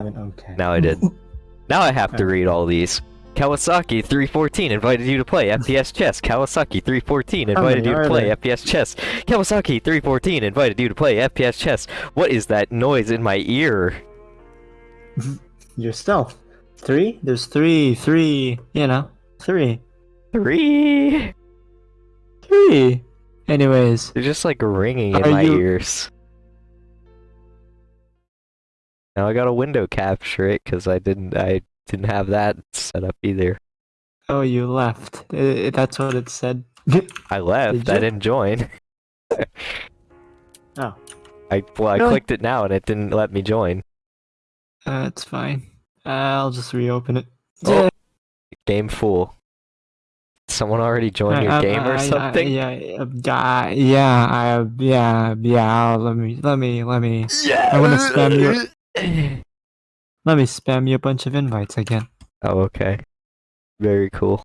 Okay. Now I did. Now I have to read all these. Kawasaki 314 invited you to play FPS chess. Kawasaki 314 invited you to play there? FPS chess. Kawasaki 314 invited you to play FPS chess. What is that noise in my ear? Yourself. Three? There's three, three, you know, three. Three. Three! Anyways, They're just like ringing in my you- ears. Now I got a window capture it because I didn't I didn't have that set up either. oh, you left. Uh, that's what it said. I left. Did I didn't join. Oh. I well I Really? clicked it now and it didn't let me join. Uh, it's fine. Uh, I'll just reopen it. Oh. Game full. Someone already joined your I- game or I- something? yeah, uh, yeah, yeah, yeah, yeah. Let me, let me, let me, Yeah. I wanna spam you- let me spam you a bunch of invites again. Oh, okay. Very cool.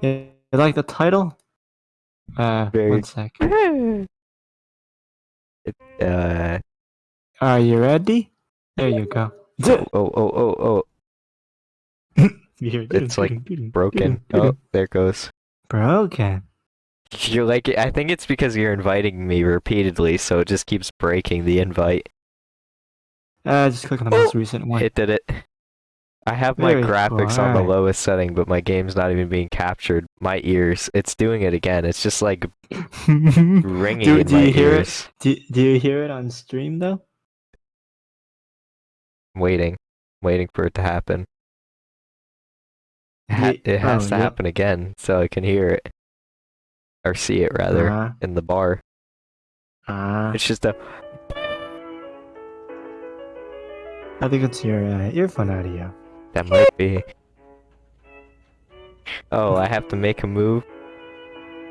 You like the title? Uh, Very- one sec. It, uh, Are you ready? There you go. oh, oh, oh, oh, It's, like, broken. Oh, there it goes. Broken. You're like, I think it's because you're inviting me repeatedly, so it just keeps breaking the invite. Uh, just click on the most recent one. It did it. I have my Very cool, graphics on the alright. lowest setting, but my game's not even being captured. My ears, it's doing it again. It's just like ringing do, in do my you hear ears. it? Do, do you hear it on stream though? I'm waiting, waiting for it to happen. It, ha- it has oh, to yeah. happen again, so I can hear it or see it rather Uh, in the bar. uh, It's just a I think it's your uh, earphone audio. that might be. Oh, I have to make a move.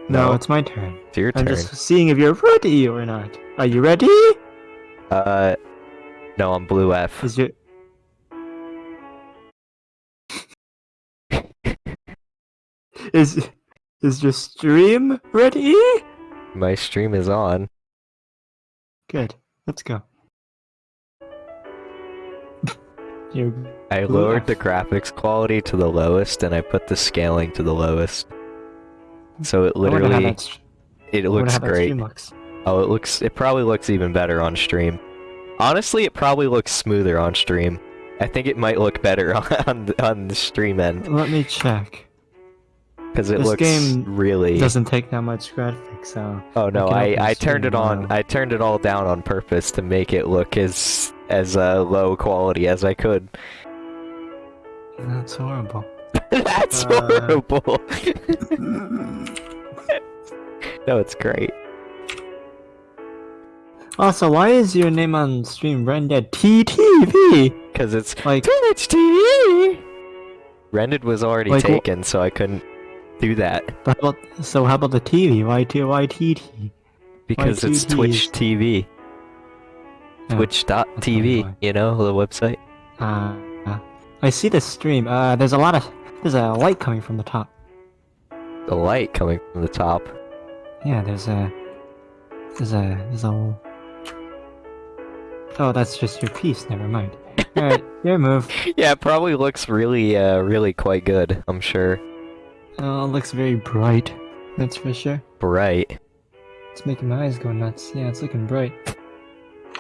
No, No. it's my turn. It's your turn. I'm just seeing if you're ready or not. Are you ready? Uh, no, I'm blue F. Is your is is your stream ready? My stream is on. Good. Let's go. you I lowered the graphics quality to the lowest, and I put the scaling to the lowest. So it I wonder how literally, it looks great. looks. Oh, it looks, it probably looks even better on stream. Honestly, it probably looks smoother on stream. I think it might look better on on, on the stream end Let me check. Because it This looks game really. Doesn't take that much graphics, so Oh no, I I turned it on. I turned it all down on purpose to make it look as as uh, low quality as I could. that's horrible. That's Uh, horrible. no, it's great. Also, why is your name on stream rendered TTV? Because it's Like, Twitch TV. Rendered was already Like, taken, so I couldn't do that how about, so how about the TV? Why T Y T T? because two it's Ts? Twitch TV. Oh, Twitch.tv, why. you know, the website. Uh, uh, I see the stream. Uh, there's a lot of there's a light coming from the top. The light coming from the top. Yeah, there's a there's a there's a. Oh, that's just your piece. Never mind. All right, your move. Yeah, it probably looks really, uh, really quite good. I'm sure. Oh, it looks very bright. That's for sure. Bright. It's making my eyes go nuts. Yeah, it's looking bright.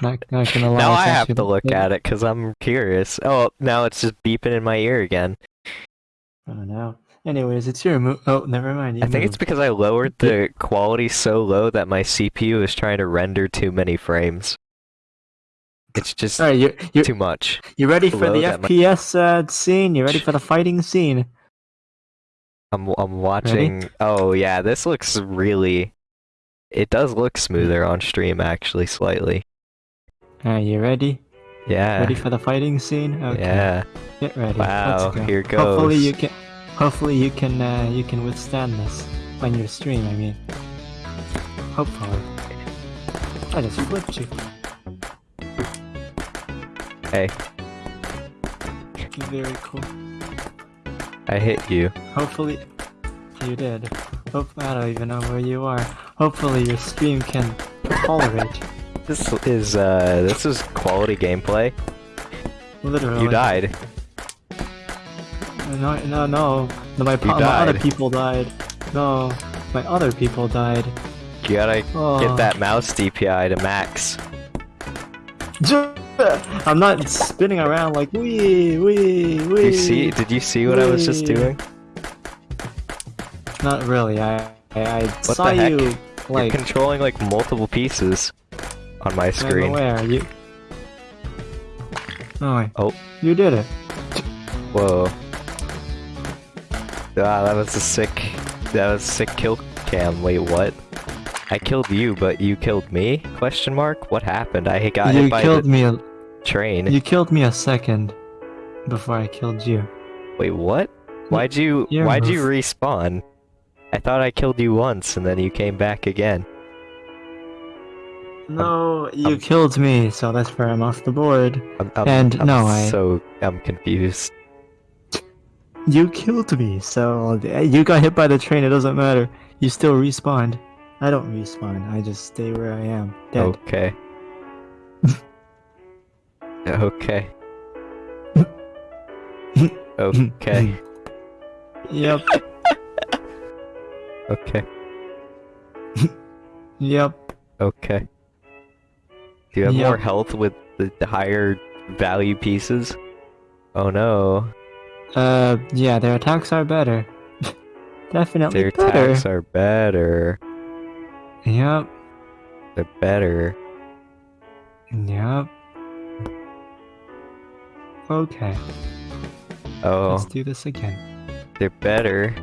Not, not gonna lie. Now I have to look at it because I'm curious. Oh, now it's just beeping in my ear again. Oh don't. Anyways, it's your move. Oh, never mind. You I think it's because I lowered the quality so low that my CPU is trying to render too many frames. It's just All right, you you too much. you ready for the FPS uh, scene? You ready for the fighting scene? I'm I'm watching. Oh yeah, this looks really. It does look smoother on stream, actually, slightly. Are you ready? Yeah. Ready for the fighting scene? Okay. Yeah. Get ready. Wow, go. here Hopefully you can. Hopefully you can. Uh, you can withstand this on your stream. I mean. Hopefully. I just flipped you. Hey, Very cool. I hit you. Hopefully, you did. Hope I don't even know where you are. Hopefully your stream can tolerate This is uh this is quality gameplay. Literally. You died. No, no, no. No, my, my other people died. No, my other people died. You gotta Oh. get that mouse DPI to max. I'm not spinning around like wee, wee, wee. Did you see did you see what I was just doing? Not really. I I, the saw heck? you You're controlling like multiple pieces on my I don't know screen. where you. Oh wait. Oh. You did it. Whoa. Ah, that was a sick that was a sick kill cam. Wait, what? I killed you, but you killed me? Question mark? What happened? I got you hit by killed the me. A, train. you killed me a second before I killed you. Wait, what? Why'd you Your why'd you respawn? I thought I killed you once and then you came back again. No, you I'm- killed me, so that's where I'm off the board. I'm, I'm, And I'm no, I- so I'm confused. You killed me, so you got hit by the train. It doesn't matter. You still respawned. I don't respawn. I just stay where I am. Dead. Okay. Okay. okay. Yep. Okay. Yep. Okay. Do you have Yep. more health with the, the higher value pieces? Oh no. Uh, yeah, their attacks are better. Definitely Their better. attacks are better. Yep. They're better. Yep. Okay, Oh, let's do this again. they're better.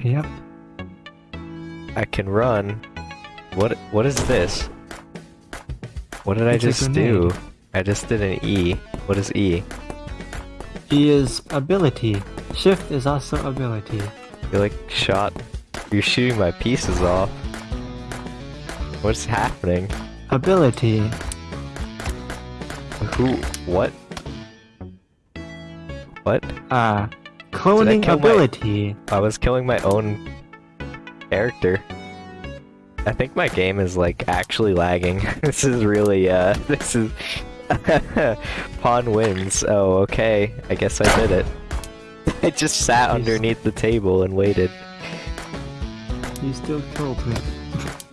Yep. I can run. What what is this? What did I It's a just do? I just did an E. What is E? E is ability. Shift is also ability. You're like shot. You're shooting my pieces off. What's happening? Ability. Who? What? What? Uh, cloning my- ability. I was killing my own character. I think my game is like actually lagging. this is really uh this is Pawn wins. Oh, okay. I guess I did it. I just sat underneath the table and waited. You still killed me.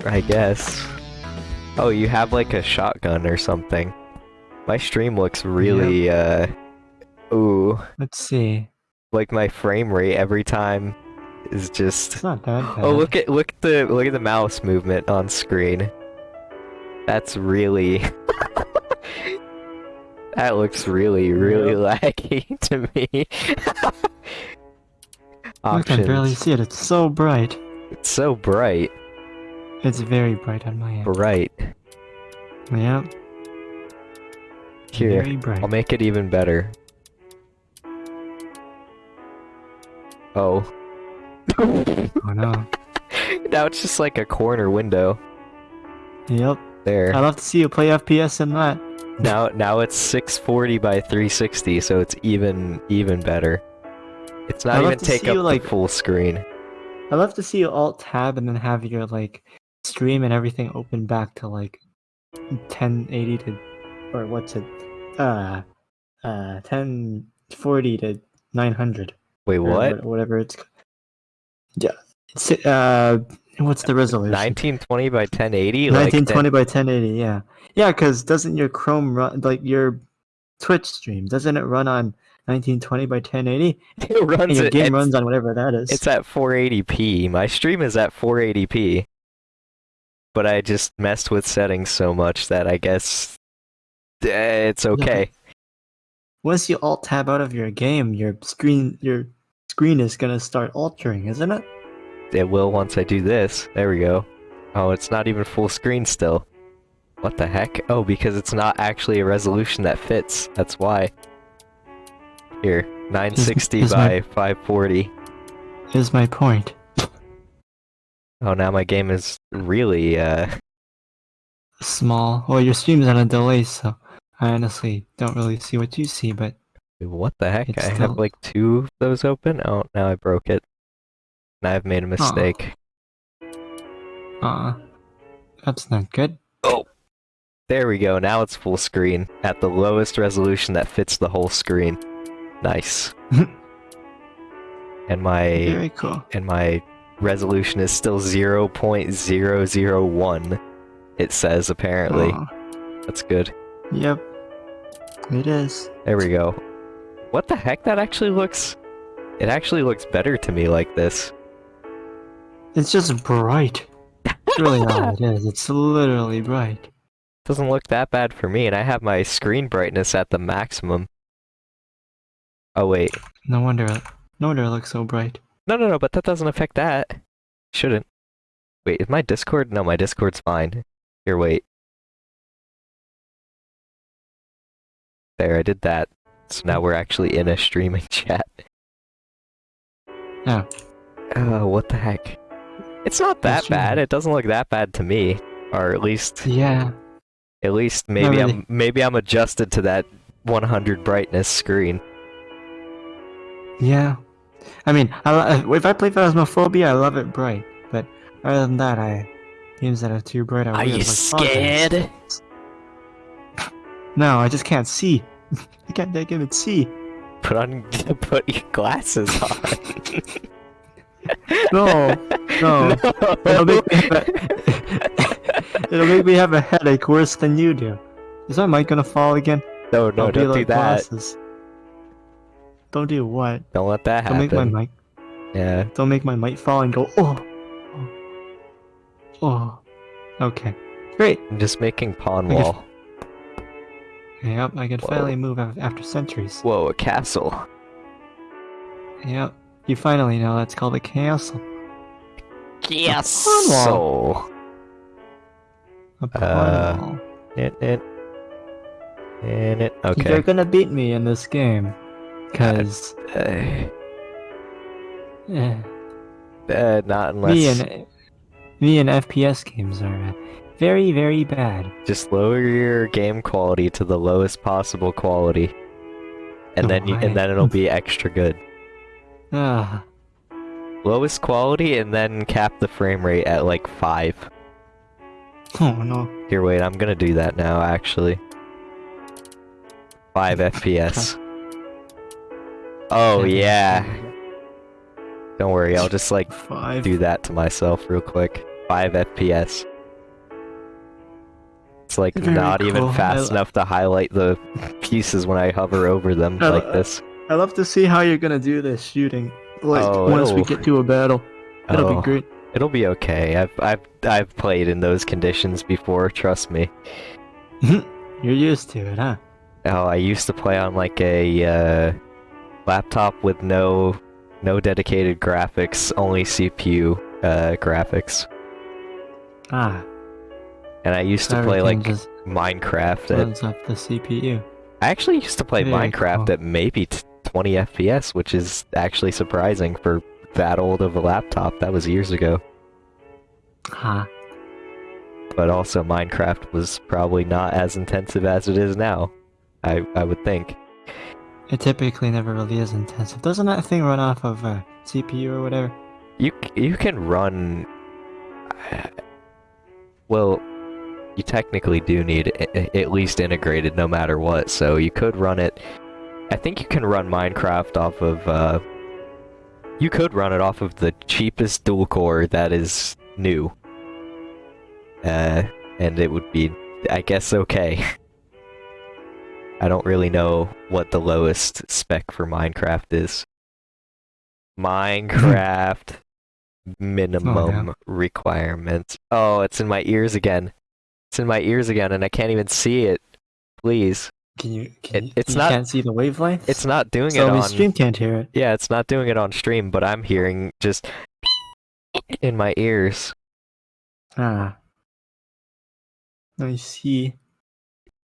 I guess. Oh, you have like a shotgun or something. My stream looks really uh ooh, Let's see. like my frame rate every time is just It's not that oh, bad. Oh, look at look at the look at the mouse movement on screen. That's really That looks really really laggy to me. I can barely see it. It's so bright. It's so bright. It's very bright on my end. Bright. Yep. Here. Very bright. I'll make it even better. Oh. Oh no. now it's just like a corner window. Yep. There. I'd love to see you play FPS in that. Now now it's 640 by 360, so it's even even better. It's not I'd even take up you, like- the full screen. I'd love to see you alt tab and then have your like stream and everything open back to like 1080 to or what's it? Uh uh 1040 to 900. Wait, what? Whatever it's Yeah. It's uh what's the resolution? 1920 by 1080? 1920 by 1080, yeah. Yeah, cuz doesn't your Chrome run like your Twitch stream doesn't it run on 1920 by 1080? It runs your game runs on whatever that is. it's at 480p. My stream is at 480p. But I just messed with settings so much that I guess eh, it's okay. Once you alt tab out of your game, your screen your screen is gonna start altering, isn't it? It will once I do this. There we go. Oh, it's not even full screen still. What the heck? Oh, because it's not actually a resolution that fits. That's why. Here, 960 is by my- 540. Is my point. Oh, now my game is really, uh... Small. Well, your stream's on a delay, so I honestly don't really see what you see, but What the heck? I have like two of those open? Oh, now I broke it. Now I've made a mistake. uh that's not good. Oh, There we go, now it's full screen, at the lowest resolution that fits the whole screen. Nice. and my Very cool. and my resolution is still 0.001, it says apparently. Oh, That's good. yep. It is. There we go. What the heck? That actually looks... It actually looks better to me like this. It's just bright. It's really all it is. It's literally bright. Doesn't look that bad for me, and I have my screen brightness at the maximum. Oh wait. No wonder. No wonder it looks so bright. No, no, no, but that doesn't affect that. Shouldn't. Wait, is my Discord? No, my Discord's fine. Here, wait. There, I did that. So now we're actually in a streaming chat. Oh. Oh, what the heck? It's not that bad. It doesn't look that bad to me. Or at least, Yeah. at least maybe really. I'm maybe I'm adjusted to that 100 brightness screen. Yeah. I mean, I, lo- uh, if I play Phasmophobia, I love it bright. But other than that, I games that are too bright. I Are you like scared? No, I just can't see. I can't take it see. Put on put your glasses on. No, no. It'll make me have It'll make me have a headache worse than you do. Is my mic gonna fall again? no, no, I'll don't do like that. glasses. Don't do what? Don't let that happen. Don't make my mic. Yeah. Don't make my mic fall and go. Oh. Oh. oh. Okay. Great. I'm just making pawn wall. Yep, I can Whoa. finally move after centuries. Whoa, a castle. Yep. You finally know that's called a castle. Castle. A Uh. It, it. And it. You're gonna beat me in this game. Cause Uh, eh, uh, not unless. me and me and FPS games are uh, very very bad. Just lower your game quality to the lowest possible quality. And then you, and then it'll be extra good. Ah, Lowest quality and then cap the frame rate at like 5. oh no. Here, wait, I'm gonna do that now, actually. 5 FPS. Oh, yeah. Don't worry, I'll just like Five. do that to myself real quick. 5 FPS. It's like Very not even cool. I fast enough to highlight the pieces when I hover over them I like this. I love to see how you're gonna do this shooting. Like Oh, once we get to a battle, it'll Oh, be great. It'll be okay. I've I've I've played in those conditions before, trust me. You're used to it, huh? Oh, I used to play on like a uh, laptop with no no dedicated graphics, only CPU uh, graphics, Ah. And I used to play like Minecraft. At, runs off the CPU. I actually used to play Very Minecraft cool. at maybe t- 20 FPS, which is actually surprising for that old of a laptop. That was years ago. Ha. But also Minecraft was probably not as intensive as it is now. I I would think. It typically never really is intensive. Doesn't that thing run off of uh, CPU or whatever? You you can run. Well, you technically do need at least integrated, no matter what. So you could run it. I think you can run Minecraft off of. Uh, you could run it off of the cheapest dual core that is new. Uh, and it would be, I guess, okay. I don't really know what the lowest spec for Minecraft is. Minecraft minimum requirements. Oh, it's in my ears again. It's in my ears again, and I can't even see it. Please, Can you? Can It- it's you not- can't see the wavelength. it's not doing so it the on. stream can't hear it. Yeah, it's not doing it on stream, but I'm hearing just in my ears. Ah. I see.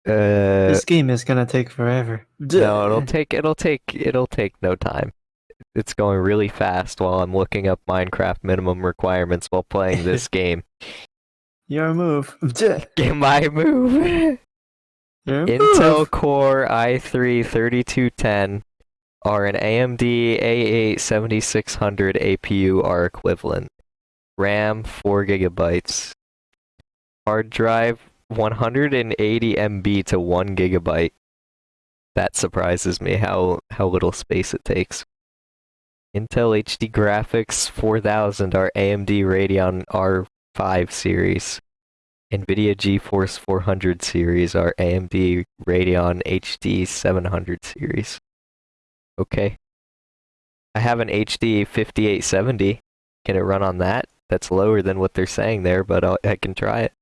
Uh, this game is gonna take forever. no, it'll take it'll take it'll take no time. It's going really fast while I'm looking up Minecraft minimum requirements while playing this game. Your move. Get my move. Your Intel move. Core i3 3210 or an AMD A8 7600 APU are equivalent. RAM 4 gigabytes. Hard drive 180 MB to 1 gigabyte. That surprises me how, how little space it takes. Intel HD graphics 4000 are AMD Radeon R5 series. NVIDIA GeForce 400 series are AMD Radeon HD 700 series. Okay. I have an HD 5870. Can it run on that? That's lower than what they're saying there, but I'll, I can try it.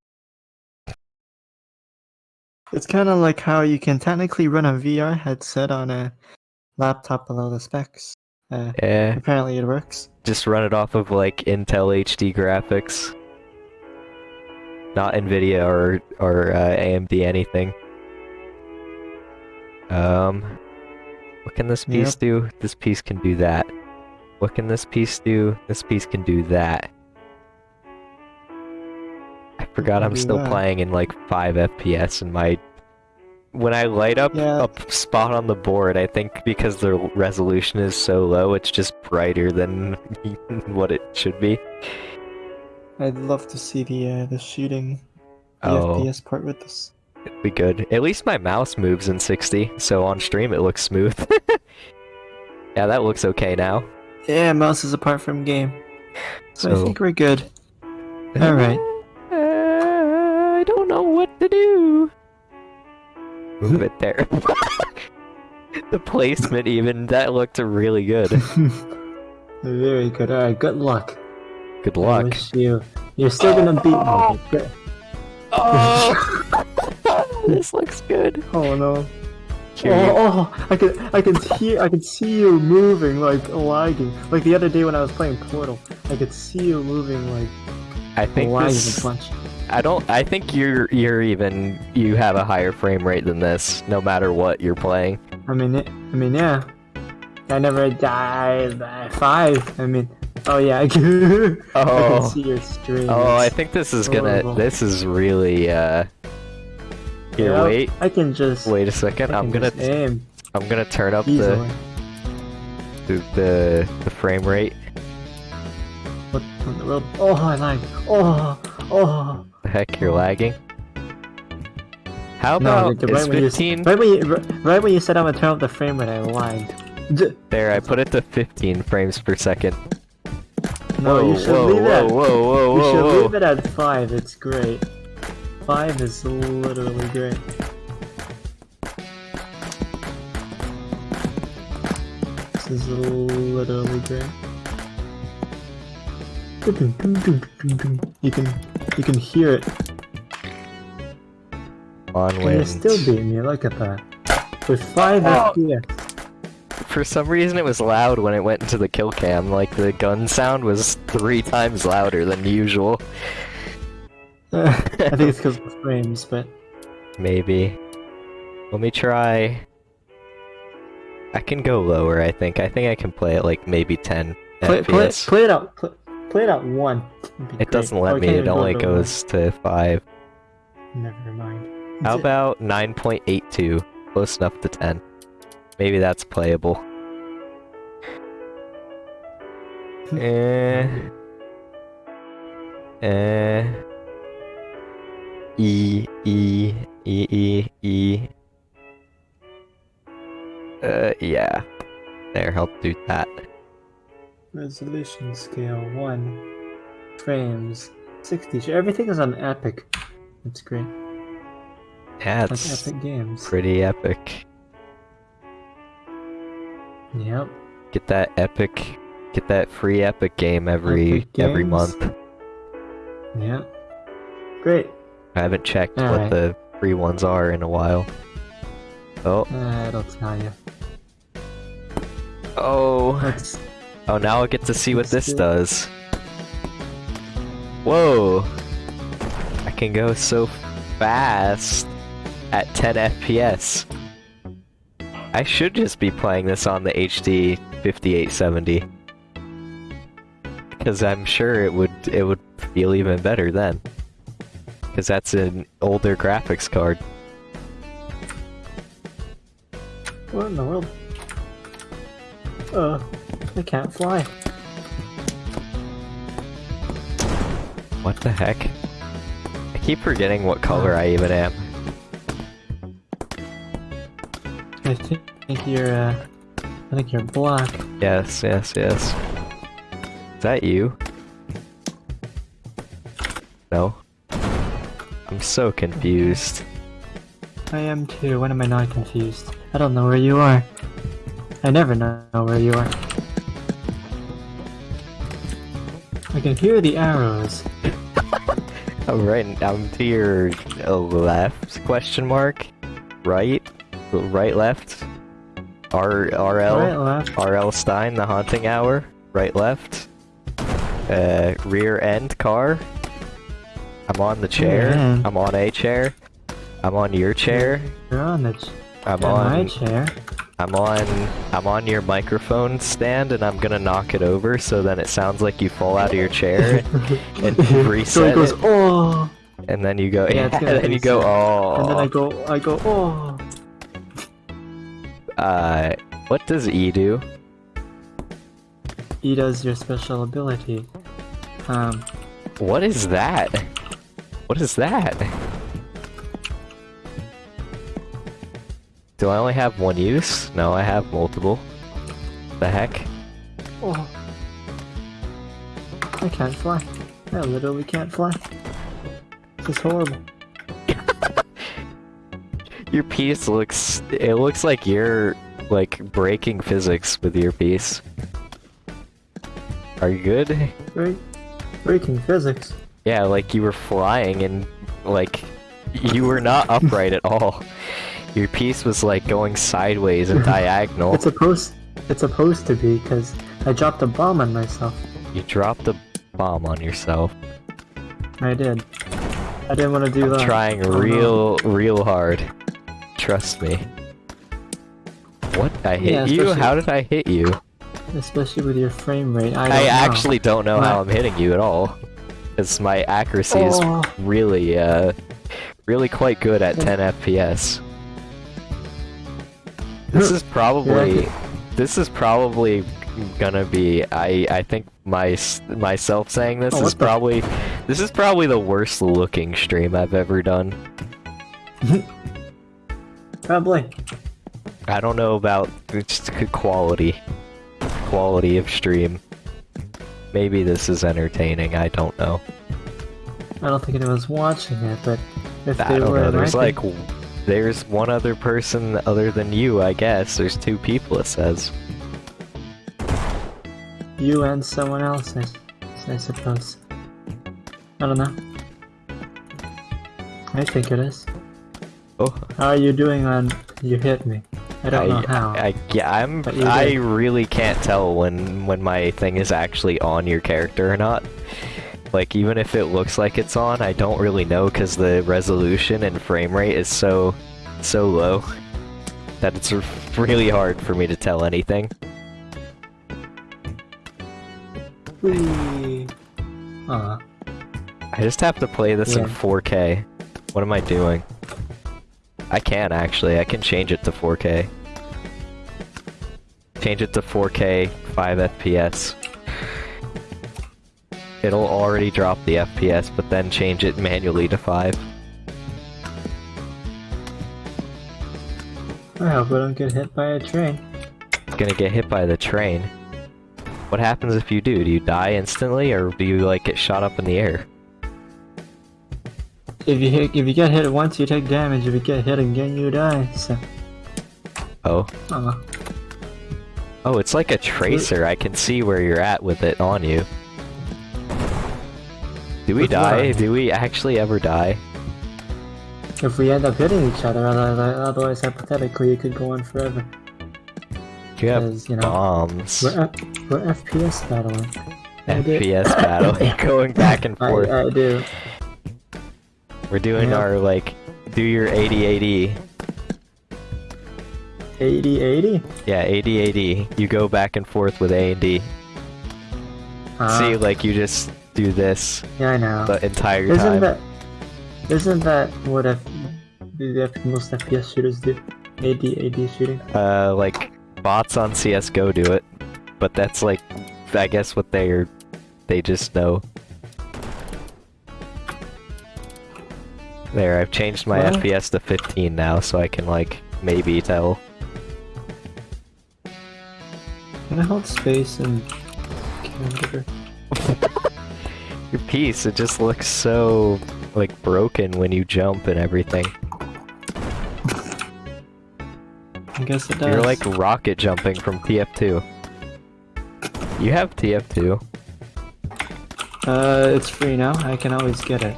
It's kind of like how you can technically run a VR headset on a laptop below the specs. Uh, Yeah, apparently it works. just run it off of like Intel HD graphics. Not Nvidia or or uh, AMD anything. Um, what can this piece Yep. do? This piece can do that. What can this piece do? This piece can do that. I forgot I'm still that. playing in like 5 FPS and my when I light up Yeah. a spot on the board, I think because the resolution is so low, it's just brighter than what it should be. I'd love to see the uh, the shooting, the Oh. FPS part with this. It'd be good. At least my mouse moves in 60, so on stream it looks smooth. yeah, that looks okay now. Yeah, mouse is apart from game. So, I think we're good. Alright. Uh, I don't know what to do. Move it there. the placement even, that looked really good. Very good. Alright, good luck. Good I luck. wish you. You're still gonna beat me. Oh! oh. this looks good. Oh no. Oh, oh, I can I can hear I can see you moving like lagging. Like the other day when I was playing Portal, I could see you moving like I think lagging this, a. I don't. I think you're you're even you have a higher frame rate than this, no matter what you're playing. I mean, it, I mean, yeah. I never died by five. I mean, oh yeah, I can, I Oh. can see your stream. Oh, I think this is gonna. This is really. uh... Here, Yep, wait, I can just. wait a second. I I'm gonna. aim I'm gonna turn up easily. the, the the the frame rate. What in the world? Oh, I lagged. Oh, oh. The heck, you're lagging. How about is right when, you, 15? right when you right when you said I'm gonna turn up the frame rate, I lagged. There, I put it to 15 frames per second. No, whoa, you should whoa, leave whoa, it. At, whoa, whoa, you should whoa. leave it at five. It's great. Five is literally great. This is literally great. You can you can hear it. On And you're still beating me. Look at that. With five Oh. FPS. For some reason, it was loud when it went into the kill cam. Like the gun sound was three times louder than usual. I think it's because of the frames, but Maybe. Let me try. I can go lower. I think. I think I can play it like maybe 10 play, play, play it out. Play, play it out one. It'd be It great. doesn't Oh, let you me. It only to one. goes to five. Never mind. How about 9.82? Close enough to 10. Maybe that's playable. Eh. Eh. E E E E E. Uh, yeah. There, I'll do that. Resolution scale one. Frames. 60. Everything is on epic. That's great. Yeah, Like epic games. pretty epic. Yep. Get that epic, get that free epic game every Epic every month. Yep. Great. I haven't checked what Alright. the free ones are in a while. Oh, Uh, it'll tell you. oh, Let's. oh! Now I get to see what Let's this do does. Whoa! I can go so fast at 10 FPS. I should just be playing this on the HD 5870. Because I'm sure it would it would feel even better then. Because that's an older graphics card. What in the world? Uh, I can't fly. What the heck? I keep forgetting what color I even am. I think you're, uh, I think you're black. Yes, yes, yes. Is that you? No. I'm so confused. I am too. When am I not confused? I don't know where you are. I never know where you are. I can hear the arrows. I'm right. I'm to your uh, left? Question mark. Right. Right. Left. R. RL. Right, left. RL Stine. The haunting hour. Right. Left. Uh. Rear end car. I'm on the chair. end. I'm on a chair. I'm on your chair. You're on the ch I'm on my chair. I'm on. I'm on your microphone stand, and I'm gonna knock it over so then it sounds like you fall out of your chair, and so reset it goes, it. oh! and then you go. Yeah, Yeah, and then you go. Oh. And then I go, I go, oh! Uh, what does E do? E does your special ability. Um, What is that? What is that? Do I only have one use? No, I have multiple. The heck? oh. I can't fly. I literally can't fly. This is horrible. Your piece looks. It looks like you're like breaking physics with your piece. Are you good? Break, breaking physics. Yeah, like you were flying and like you were not upright at all. Your piece was like going sideways and diagonal. It's supposed, it's supposed to be, because I dropped a bomb on myself. You dropped a bomb on yourself. I did. I didn't want to do I'm that. trying Oh, no. real, real hard. Trust me. What? I hit Yeah, you? How did I hit you? Especially with your frame rate. I, I, don't know. actually don't know how I'm hitting you at all. Because my accuracy is Oh. really, uh, really quite good at 10 FPS. This is probably, this is probably gonna be. I I think my myself saying this Oh, is probably, this is probably the worst looking stream I've ever done. Probably. I don't know about just quality, quality of stream. Maybe this is entertaining. I don't know. I don't think anyone's watching it, but if I they don't were, know. There's like, there's one other person other than you, I guess. There's two people. It says. you and someone else, I suppose. I don't know. I think it is. Oh, How are you doing on you hit me? I don't know how. I, yeah, I'm. I really can't tell when when my thing is actually on your character or not. Like even if it looks like it's on, I don't really know because the resolution and frame rate is so so low that it's really hard for me to tell anything. Whee! Aw. I just have to play this in 4K. What am I doing? I can actually. I can change it to 4K. Change it to 4K, 5 FPS. It'll already drop the FPS, but then change it manually to 5. I hope I don't get hit by a train. Gonna get hit by the train. What happens if you do? Do you die instantly, or do you like get shot up in the air? If you hit, if you get hit once, you take damage. If you get hit again, you die. So, Oh. aw. Oh, it's like a tracer. I can see where you're at with it on you. Do we die? what? Do we actually ever die? If we end up hitting each other, otherwise, hypothetically, it could go on forever. You have you know, bombs. we're, F- we're FPS battling. FPS battle. Going back and I, forth. I do. We're doing our, like, do your 80-80. 80 80? Yeah, 80-80. You go back and forth with A and D. Uh, See, like, you just do this yeah, I know. the entire Isn't time. that isn't that what F, the F, most FPS shooters do? AD AD shooting. Uh, like, bots on CSGO do it. But that's, like, I guess what they're... They just know. There, I've changed my? FPS to 15 now, so I can like maybe tell. Can I hold space and? Your piece, it just looks so like broken when you jump and everything. I guess it does. You're like rocket jumping from TF2. You have TF2. Uh, it's free now. I can always get it.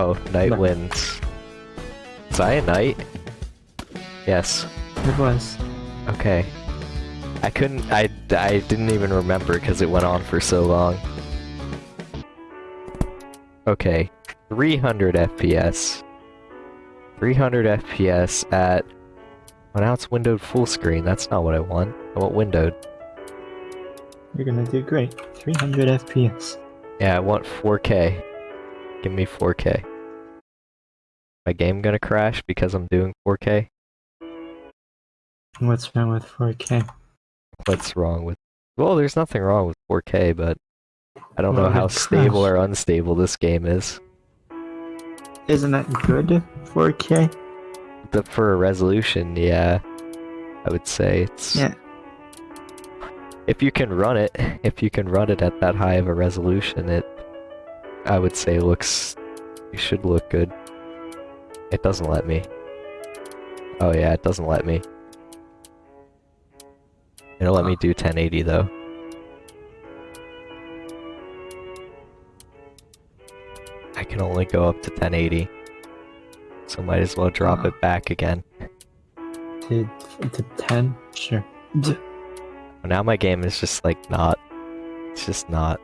Oh, night No. wins. Was I a knight? Yes. It was. Okay. I couldn't. I I didn't even remember because it went on for so long. Okay, 300 FPS. 300 FPS at. Well, now it's windowed full screen. That's not what I want. I want windowed. You're gonna do great. 300 FPS. Yeah, I want 4K. Give me 4K. My game gonna crash because I'm doing 4K? What's wrong with 4K? What's wrong with? Well, there's nothing wrong with 4K, but I don't know how it stable crashed. or unstable this game is. Isn't that good? 4K? But for a resolution, yeah, I would say it's. Yeah. If you can run it, if you can run it at that high of a resolution, it, I would say looks, you should look good. It doesn't let me. Oh yeah, it doesn't let me. It'll let me do 1080 though. I can only go up to 1080. So might as well drop it back again. To, to 10? Sure. Now my game is just like not. It's just not.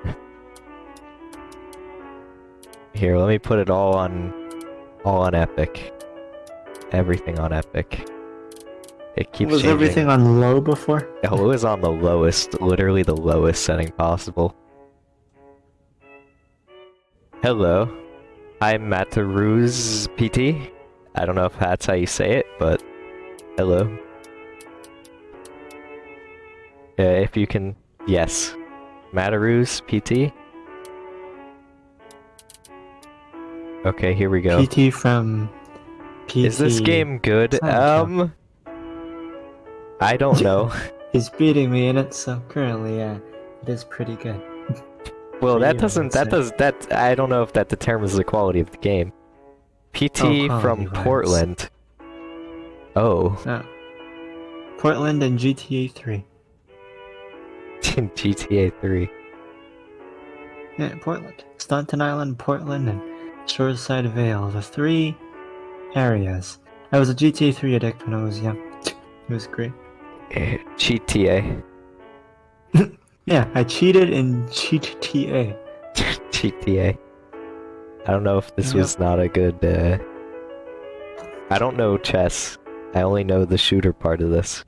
Here, let me put it all on, all on Epic. Everything on Epic. It keeps Was changing. everything on low before? Oh, it was on the lowest, literally the lowest setting possible. Hello, I'm Mataruz PT. I don't know if that's how you say it, but hello. Uh, if you can, yes, Mataruz PT. Okay, here we go. PT from PT. Is this game good? It's not a Um, I don't know. He's beating me in it, so currently, yeah, it is pretty good. Well, that doesn't. That does. That I don't know if that determines the quality of the game. PT Oh, from. Portland. Oh, Oh. Portland and GTA 3. GTA 3. Yeah, Portland. Staunton Island, Portland, and Shoreside Vale. The three areas. I was a GTA 3 addict when I was young. It was great. Eh, GTA. Yeah, I cheated in GTA. GTA. I don't know if this Yep. was not a good. Uh... I don't know chess. I only know the shooter part of this.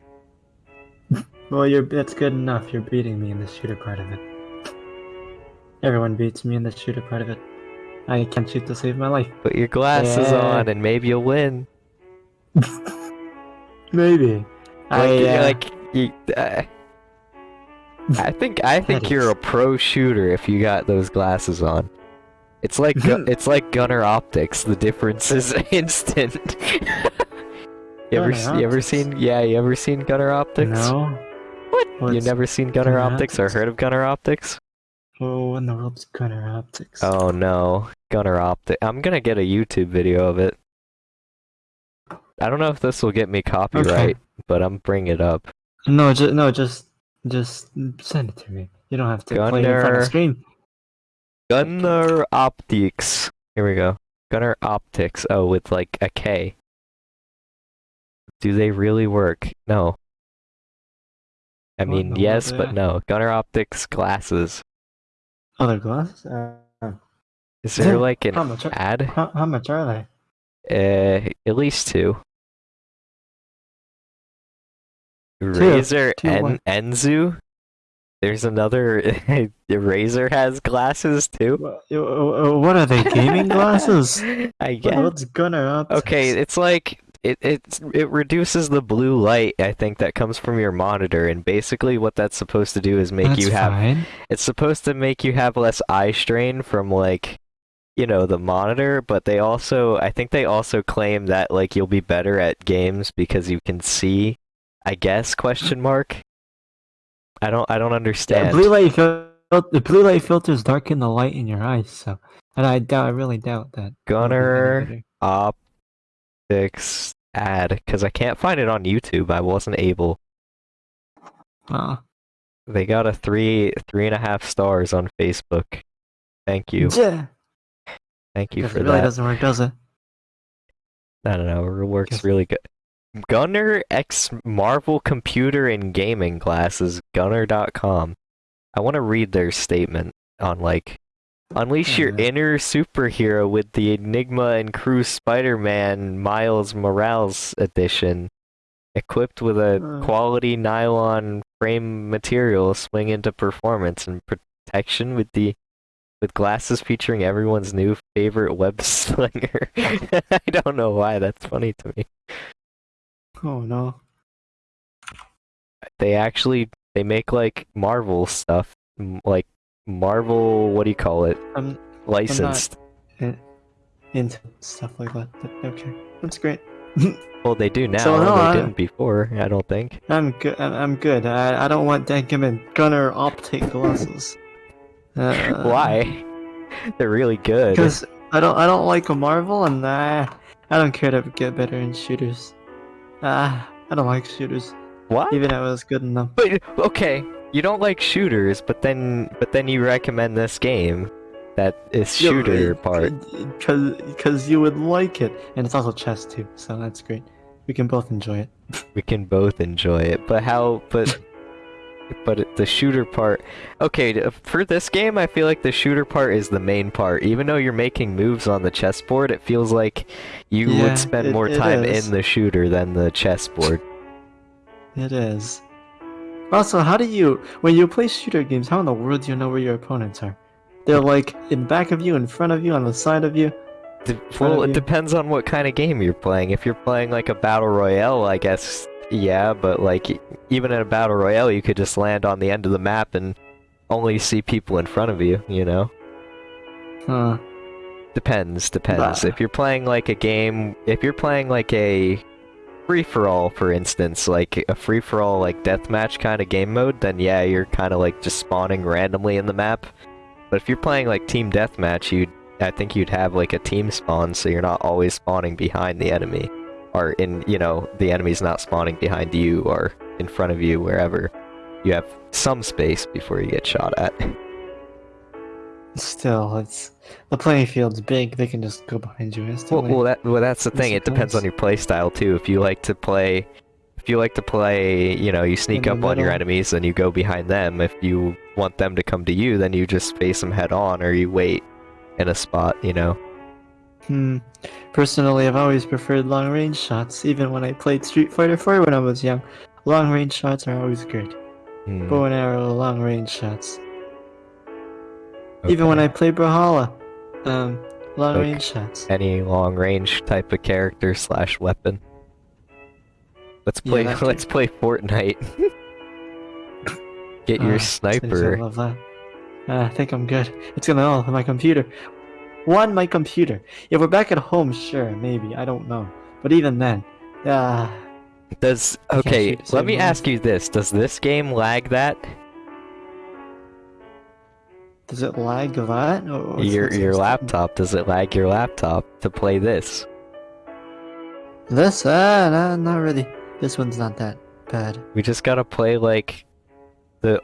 Well, you're that's good enough. You're beating me in the shooter part of it. Everyone beats me in the shooter part of it. I can't shoot to save my life. Put your glasses Yeah. on and maybe you'll win. Maybe. Like, I, uh, like you, uh, I think I think That you're is- a pro shooter if you got those glasses on. It's like it's like Gunnar Optiks. The difference is instant. you ever you ever seen yeah you ever seen Gunnar Optiks? no. What? you never seen gunner Gunnar Optiks or heard of Gunnar Optiks? Oh, in the world's Gunnar Optiks. Oh no, Gunnar Optik. I'm gonna get a YouTube video of it. I don't know if this will get me copyright, but I'm bringing it up. No, just no, just just send it to me. You don't have to play it in front of the screen. Gunnar Optiks. Here we go. Gunnar Optiks. Oh, with like a K. Do they really work? No. I mean, in the yes, but no. Gunnar Optiks glasses. Other glasses? Uh, Is there Yeah, like how an much? Are, ad? how, how much are they? Uh, at least two. Razer Two en- what? Enzu. There's another. Razer has glasses too. Wha- What are they? Gaming glasses? I guess. What's Gunnar Optiks? Okay, it's like it it it reduces the blue light I think that comes from your monitor and basically what that's supposed to do is make that's you have fine. it's supposed to make you have less eye strain from like you know the monitor but they also I think they also claim that like you'll be better at games because you can see I guess question mark I don't I don't understand. Yeah, blue light fil- the blue light filters darken the light in your eyes so and I doubt I really doubt that. Gunner up 6 ad because I can't find it on YouTube. I wasn't able. Oh. They got a three three and a half stars on Facebook. Thank you. Yeah. Thank you for it really that. doesn't work, does it? I don't know. It works really good. Gunnar X Marvel Computer and Gaming Glasses, gunnar.com. I want to read their statement on like unleash your inner superhero with the Enigma and Crew Spider-Man Miles Morales edition. Equipped with a Uh. quality nylon frame material, swing into performance and protection with the with glasses featuring everyone's new favorite web slinger. I don't know why that's funny to me. Oh no. They actually they make like Marvel stuff, like Marvel. What do you call it? I'm Licensed. in, into stuff like that. Okay, that's great. Well, they do now. So, no, they I- didn't before. I don't think. I'm good. I'm, I'm good. I, I don't want Denkaman Gunnar Optik glasses. Uh, Why? They're really good. Because I don't I don't like Marvel, and I I don't care to get better in shooters. Ah, I don't like shooters, What? even if I was good in them. But okay, you don't like shooters, but then but then you recommend this game that is shooter part. Because because you would like it, and it's also chess too, so that's great. We can both enjoy it. We can both enjoy it. But how? But but the shooter part. Okay, uh, for this game, I feel like the shooter part is the main part. Even though you're making moves on the chessboard, it feels like you Yeah, would spend it- more time in the shooter than the chessboard. It is. Also, how do you when you play shooter games? How in the world do you know where your opponents are? They're like in back of you, in front of you, on the side of you. D- front well, of it you. depends on what kind of game you're playing. If you're playing like a battle royale, I guess yeah, but like even in a battle royale, you could just land on the end of the map and only see people in front of you. You know, Huh. depends. Depends. Bah. If you're playing like a game, if you're playing like a free for all, for instance, like a free for all like deathmatch kind of game mode, then yeah, you're kind of like just spawning randomly in the map. But if you're playing like team deathmatch, you'd I think you'd have like a team spawn, so you're not always spawning behind the enemy, or in you know the enemy's not spawning behind you or in front of you, wherever. You have some space before you get shot at. Still, it's the playing field's big. They can just go behind you Well, instantly. well, that well, that's the thing. it depends on your play style too. If you like to play, if you like to play, you know, you sneak up on your enemies and you go behind them. If you want them to come to you, then you just face them head on, or you wait in a spot. You know. Hmm. Personally, I've always preferred long range shots, even when I played Street Fighter 4 when I was young. Long range shots are always great. Hmm, Bow and arrow, long range shots. Even when. I play Brawlhalla, um, long Like- range shots. any long range type of character slash weapon. Let's play. that let's play Fortnite. Get Ah, your Jeez, I sniper. love that. Ah, I think I'm good. It's gonna all on my computer. One, my computer. If we're back at home, sure, maybe. I don't know. But even then, ah, Does okay? Let me ask you this: Does this game lag that? Does it lag that? Or your your laptop? Does it lag your laptop to play this? This? Ah, nah, not really. This one's not that bad. We just gotta play like the.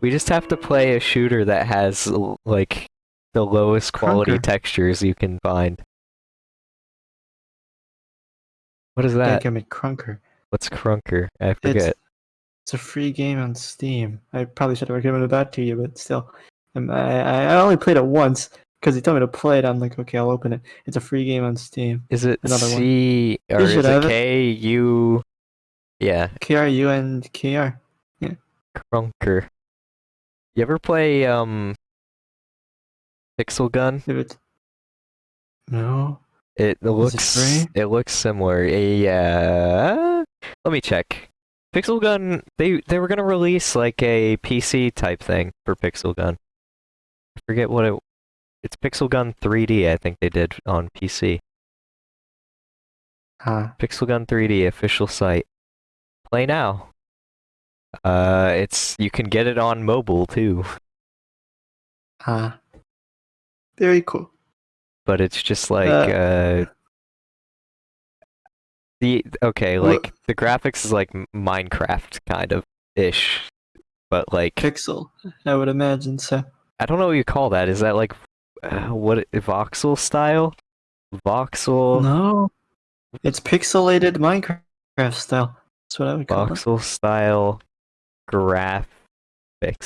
We just have to play a shooter that has like the lowest quality Krunker. textures you can find. What is that? give me Krunker. What's Krunker? I forget. It's, it's a free game on Steam. I probably should have recommended that to you, but still. I, I only played it once because he told me to play it. I'm like, okay, I'll open it. It's a free game on Steam. Is it Another one. C or is it. K U? Yeah, KRU and KR. Yeah. Krunker. You ever play um Pixel Gun? It... No. It it looks free? it looks similar. Yeah. Let me check. Pixel Gun they they were gonna release like a PC type thing for Pixel Gun. I forget what it It's Pixel Gun 3D. I think they did on PC. Ah, Pixel Gun 3D official site. Play now. Uh, it's you can get it on mobile too, ah. Very cool. but it's just like Uh. uh. The okay, like the graphics is like Minecraft kind of ish, but like Pixel, I would imagine so. I don't know what you call that. Is that like uh, what voxel style? Voxel. No, it's pixelated Minecraft style. That's what I would call it. voxel style graphics,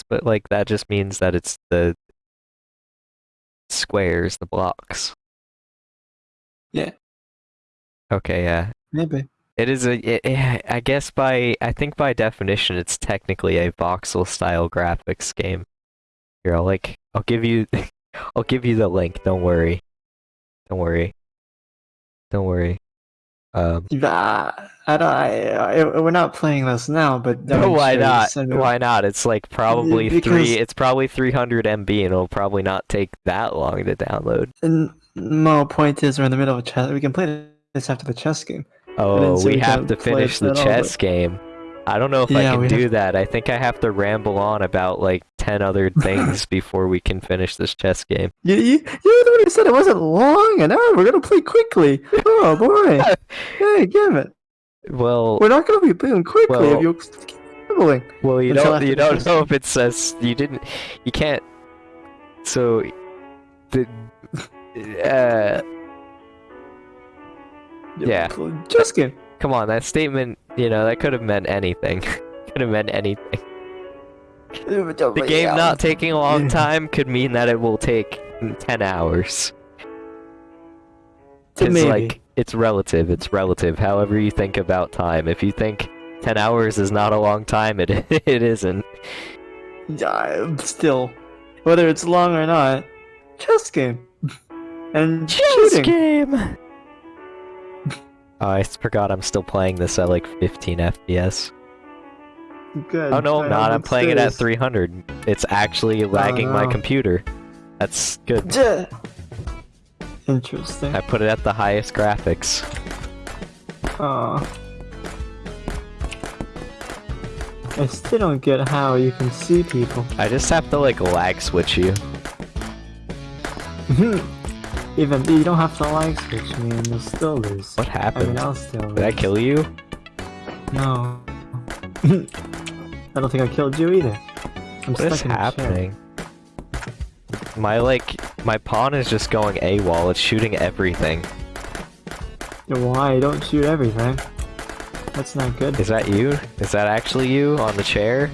but like that just means that it's the squares, the blocks. Yeah. Okay, yeah. Maybe. It is a. It, eh, I guess by I think by definition, it's technically a voxel style graphics game. Here, I'll like I'll give you, I'll give you the link. Don't worry. Don't worry. Don't worry. Um. Ah, I don't. I, I, we're not playing this now, but I'm why sure not? Why not? It's like probably because- three. It's probably 300 MB, and it'll probably not take that long to download. And no point is, we're in the middle of a chess. We can play this after the chess game. Oh, say we we have to finish the at all, chess but- game. I don't know if I can do have- that. I think I have to ramble on about like 10 other things before we can finish this chess game. You, you, you're the one who said it wasn't long and enough. We're gonna play quickly. Oh boy! hey, give it. Well, We're not gonna be playing quickly Well- if you keep well, you until don't you don't know if it says you didn't you can't. So, the uh, Yeah. Chess game. come on, that statement, you know, that could have meant anything. could have meant anything. The game not taking a long time could mean that it will take 10 hours. It's like it's relative. It's relative. However you think about time. If you think 10 hours is not a long time, it it isn't. Yeah, still, whether it's long or not, chess game. and shooting. game. Oh, I forgot I'm still playing this at like 15 FPS. Good. Oh no, I'm not. I'm playing it at 300. It's actually oh, lagging my no. computer. That's good. Duh. Interesting. I put it at the highest graphics. Aw. I still don't get how you can see people. I just have to like lag switch you. Even you don't have to like switch me and you'll still lose. What I mean, happened? I'll still lose. Did I kill you? No. I don't think I killed you either. I'm What is stuck in a chair. happening? My like my pawn is just going AWOL. It's shooting everything. Why? Don't shoot everything. That's not good. Is that you? Is that actually you on the chair?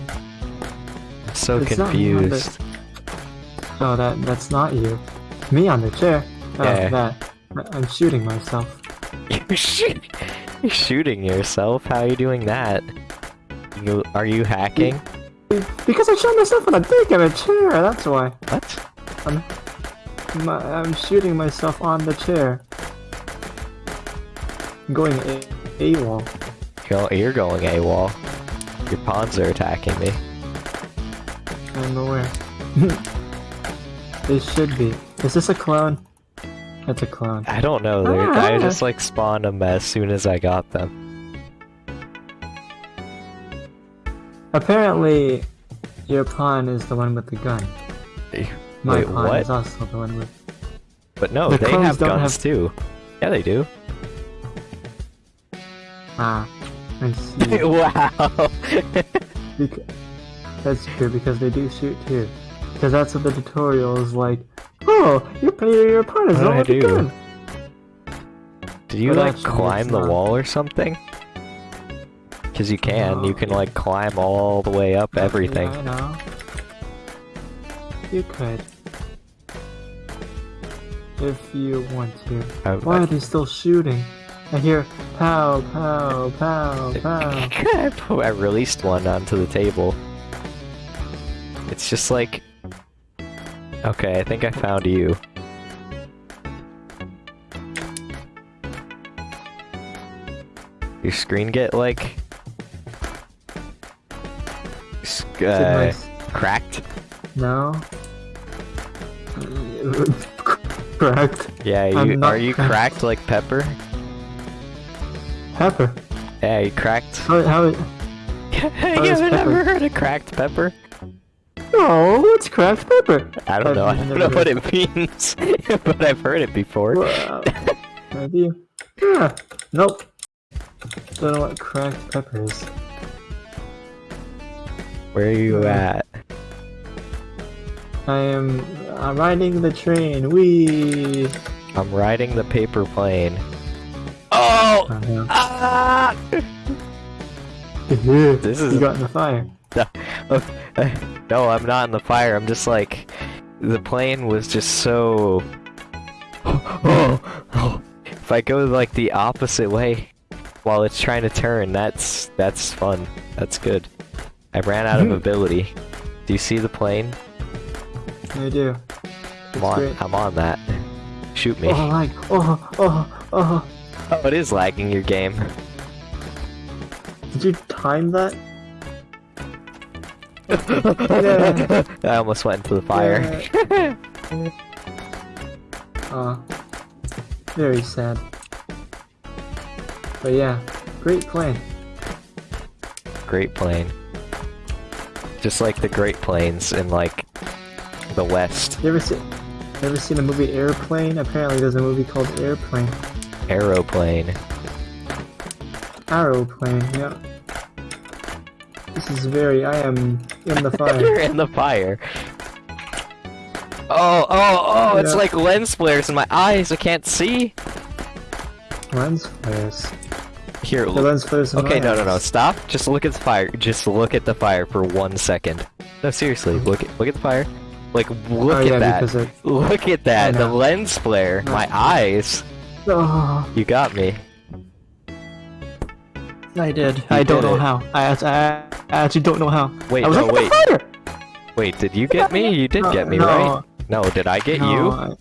I'm so It's not me on the- confused. Oh, that that's not you. Me on the chair. Oh, Yeah. that. I'm shooting myself. You're, you're shooting yourself. How are you doing that? You are you hacking? Because I shot myself in the dick in a chair. That's why. What? I'm, my, I'm shooting myself on the chair. I'm going a AWOL. Go- You're going AWOL. Your pawns are attacking me. I'm aware. it should be. Is this a clone? It's a clone. I don't know. They're, I Ah. just like spawned them as soon as I got them. Apparently, your pawn is the one with the gun. My wait, pawn what? is also the one with. But no, The they have guns have- too. Yeah, they do. Ah, I see. wow. Bec- that's true because they do shoot too. Because that's what the tutorial is like. Oh, your your, your pawn is What the did one with do? gun. Did you But like climb the not. wall or something? Because you can. You can like climb all the way up everything. I know. You could. If you want to. Oh, I, Why I- are they still shooting? I hear pow, pow, pow, pow. I released one onto the table. It's just like. Okay, I think I found you. Your screen get like. Uh, cracked? No. cracked. Yeah, you are you cracked. cracked like Pepper? Pepper. Yeah, you cracked. How, how, you is haven't Pepper? ever heard of cracked pepper? oh, what's cracked pepper? I don't I've know. I don't know what it means, but I've heard it before. Have? Yeah. Nope. Don't know what cracked pepper is. Where are you Uh, at? I am I'm riding the train. Wee. I'm riding the paper plane. Oh! Oh, yeah. Ah! this is- you got in the fire. no, I'm not in the fire. I'm just like the plane was just so. if I go like the opposite way while it's trying to turn, that's that's fun. That's good. I ran out of Mhm. ability. Do you see the plane? I do. I'm on. great. I'm on that. Shoot me. Oh, like, oh, oh, oh. Oh, it is lagging your game. Did you time that? Yeah. I almost went into the fire. Oh, very sad. But yeah, great plane. Great Plane. Just like the Great Plains in like the West. You ever see, you ever seen the movie Airplane? Apparently, there's a movie called Airplane. Aeroplane. Aeroplane. Yeah. This is very. I am in the fire. You're in the fire. Oh, oh, oh, it's Yeah. like lens flares in my eyes. I can't see. lens flares. Here, The look. lens flares. Okay, no, no, no. Stop. Just look at the fire. Just look at the fire for one second. No, seriously. Look at look at the fire. Like look oh at yeah, that. it. Look at that. The lens flare. No. My eyes. Oh, You got me. I did. You I don't did know how. I, I, I actually don't know how. Wait, I was no, like, wait. fire! Wait, did you get me? You did No, get me, no, right? No, did I get you? I,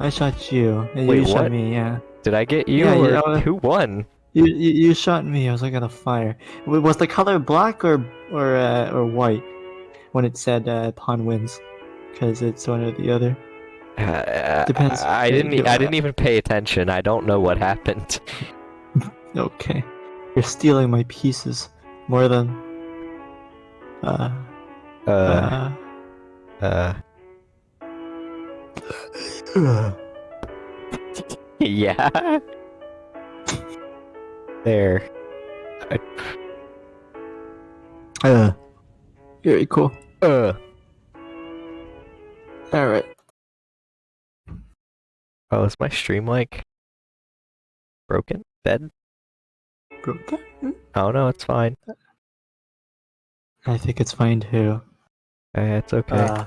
I shot you. Wait, you shot me. Yeah. Did I get you? Yeah, or yeah, was- who won? You, you you shot me. I was looking at the fire. Was the color black or or uh, or white when it said uh, pawn wins? Because it's one or the other. Uh, Depends. I didn't. e- I didn't even pay attention. I don't know what happened. Okay. You're stealing my pieces more than. Uh. Uh, uh, uh, yeah. There. I, uh. Very cool. uh. All right. Oh, is my stream like broken? Dead? Broken. Oh no, it's fine. I think it's fine too. Uh, it's okay. Uh,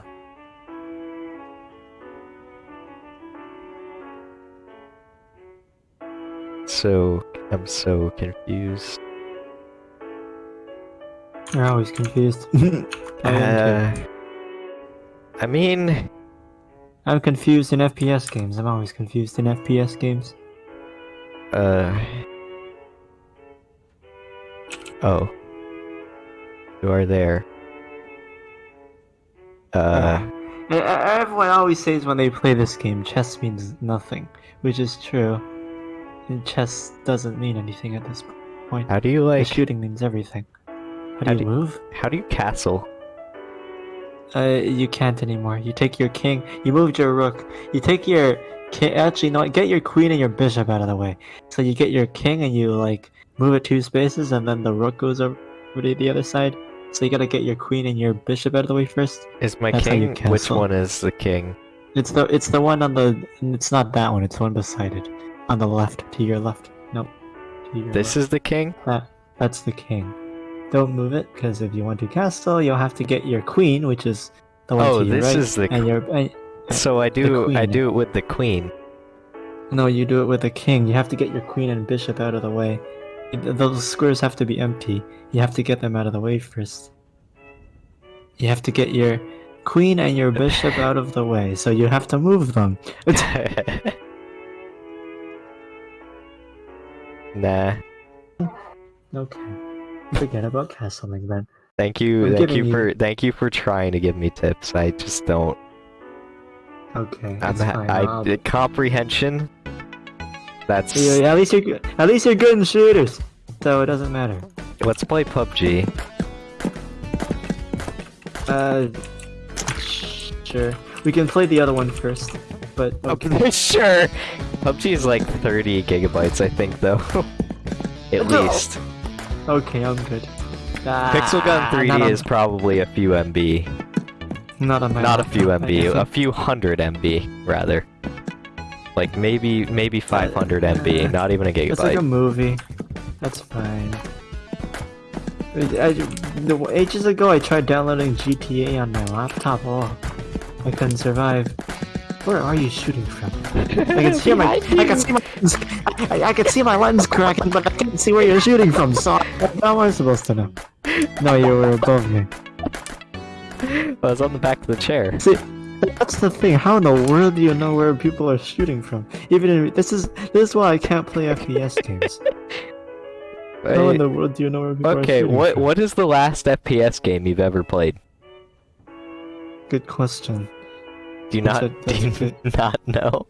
so I'm so confused. you're always confused. I. Uh, I mean, I'm confused in FPS games. I'm always confused in FPS games. uh. Oh. You are there. Uh. E- Everyone always says when they play this game, chess means nothing, which is true. Chess doesn't mean anything at this point. How do you The like? shooting means everything. How How do you do- move? How do you castle? Uh, you can't anymore. You take your king. You moved your rook. You take your ki- Actually, no. Get your queen and your bishop out of the way. So you get your king and you like move it two spaces, and then the rook goes over to the other side. So you gotta get your queen and your bishop out of the way first. Is my That's king? Which one is the king? It's the it's the one on the. It's not that one. It's the one beside it, on the left to your left. Nope. Your This is the king. That that's the king. Don't move it, because if you want to castle, you'll have to get your queen, which is the one Oh, to your this right, is the and your and, So I do. I do it with the queen. no, you do it with the king. You have to get your queen and bishop out of the way. Those squares have to be empty. You have to get them out of the way first. You have to get your queen and your bishop out of the way, so you have to move them. nah. Okay. Forget about castling then. Thank you. I'm thank you you- for. Thank you for trying to give me tips. I just don't. Okay, I'm that's fine. I uh, comprehension. That's Yeah, yeah, at least you're good. At least you're good in shooters, so it doesn't matter. let's play PUBG. Uh, sure. We can play the other one first, but okay. Okay, sure. PUBG is like 30 gigabytes, I think, though. At No. least. Okay, I'm good. Pixel Gun Ah, 3D on- is probably a few MB. not on my. Not a few MB, a few hundred MB, rather. Like maybe maybe 500 MB, not even a gigabyte. It's like a movie. That's fine. I, I- ages ago, I tried downloading GTA on my laptop. Oh, I couldn't survive. Where are you shooting from? I can see my, I can see my, I, I can see my lens cracking, but I can't see where you're shooting from. So how am I supposed to know? No, you were above me. I was on the back of the chair. See, that's the thing. How in the world do you know where people are shooting from? Even in, this is this is why I can't play FPS games. How in the world do you know where people are Okay, shooting what from? what is the last FPS game you've ever played? Good question. Do you not do you not know?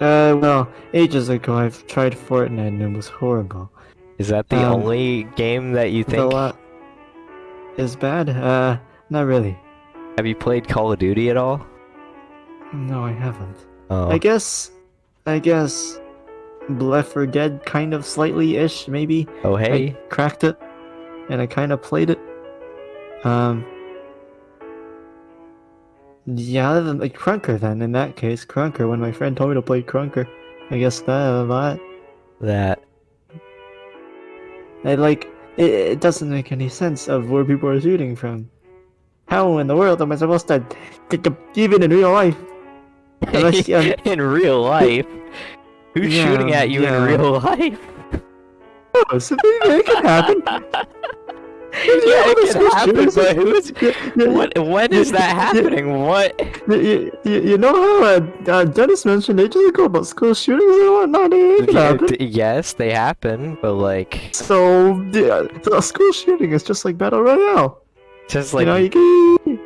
Uh, well, ages ago I've tried Fortnite and it was horrible. Is that the Um, only game that you The think? is bad. Uh, not really. Have you played Call of Duty at all? No, I haven't. Oh, I guess, I guess, Left 4 Dead kind of slightly ish maybe. oh hey. I cracked it, and I kind of played it. Um. Yeah, other like Krunker then, in that case, Krunker, when my friend told me to play Krunker, I guess that a lot. That I like, it, it doesn't make any sense of where people are shooting from. How in the world am I supposed to, even in real life? Unless, um, in real life. Who's Yeah, shooting at you yeah. in real life? oh, so maybe it can happen. yeah, it can happen, but who is? You, you, What? When is that happening? What? you, you, you know how uh, uh, Dennis mentioned ages ago about school shootings and whatnot? Can Yeah, yes, they happen, but like, So, yeah, a school shooting is just like Battle Royale. just like you know, you can,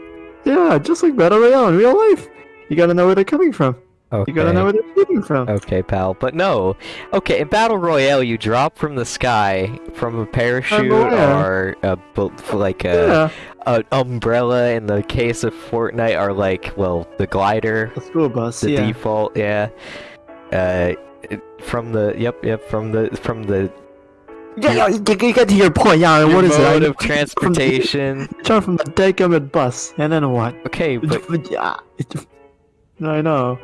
yeah, just like Battle Royale in real life. You gotta know where they're coming from. Okay. You gotta know where they're shooting from. Okay, pal. But no. Okay, in Battle Royale, you drop from the sky from a parachute or a, like a, yeah, a umbrella. In the case of Fortnite, are like well, the glider, a school bus. the yeah. default. Yeah. Uh, it- from the yep, yep, from the from the Yeah, yeah, you, get to your point. Yeah, your what is mode it? of transportation. Start from the deckhammed bus, and then what? okay, but yeah, I know.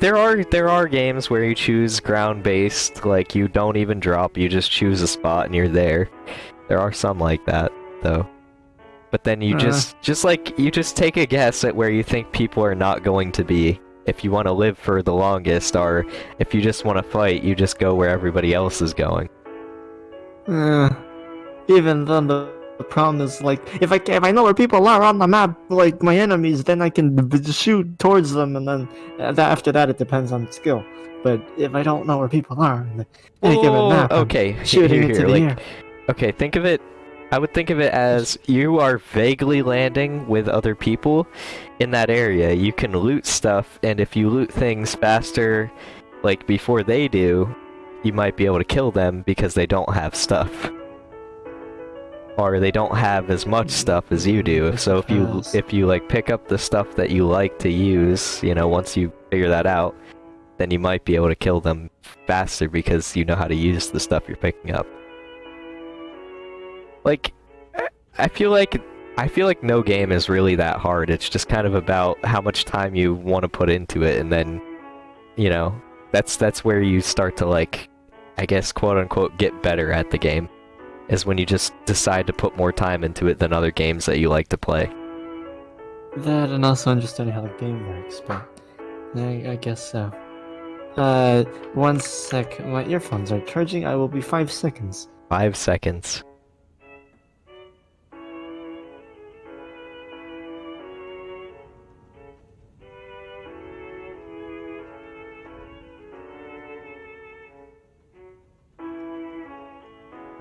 There are there are games where you choose ground based, like you don't even drop, you just choose a spot and you're there. There are some like that though. But then you Uh. just just like you just take a guess at where you think people are not going to be. If you want to live for the longest or if you just want to fight, you just go where everybody else is going. Uh, even then, the, the problem is like if I if I know where people are on the map, like my enemies, then I can shoot towards them, and then uh, that, after that it depends on skill. But if I don't know where people are, on any given map, I'm okay, he- shooting here, into here, the like, air. Okay, think of it. I would think of it as you are vaguely landing with other people in that area. You can loot stuff, and if you loot things faster, like before they do, you might be able to kill them because they don't have stuff. Or they don't have as much stuff as you do. So if you if you like pick up the stuff that you like to use, you know, once you figure that out, then you might be able to kill them faster because you know how to use the stuff you're picking up. Like, I- feel like I feel like no game is really that hard. It's just kind of about how much time you want to put into it, and then, you know, that's that's where you start to like, I guess, quote unquote, get better at the game. Is when you just decide to put more time into it than other games that you like to play. That and also understanding how the game works, but I, I guess so. Uh, one sec. My earphones are charging. I will be five seconds. Five seconds.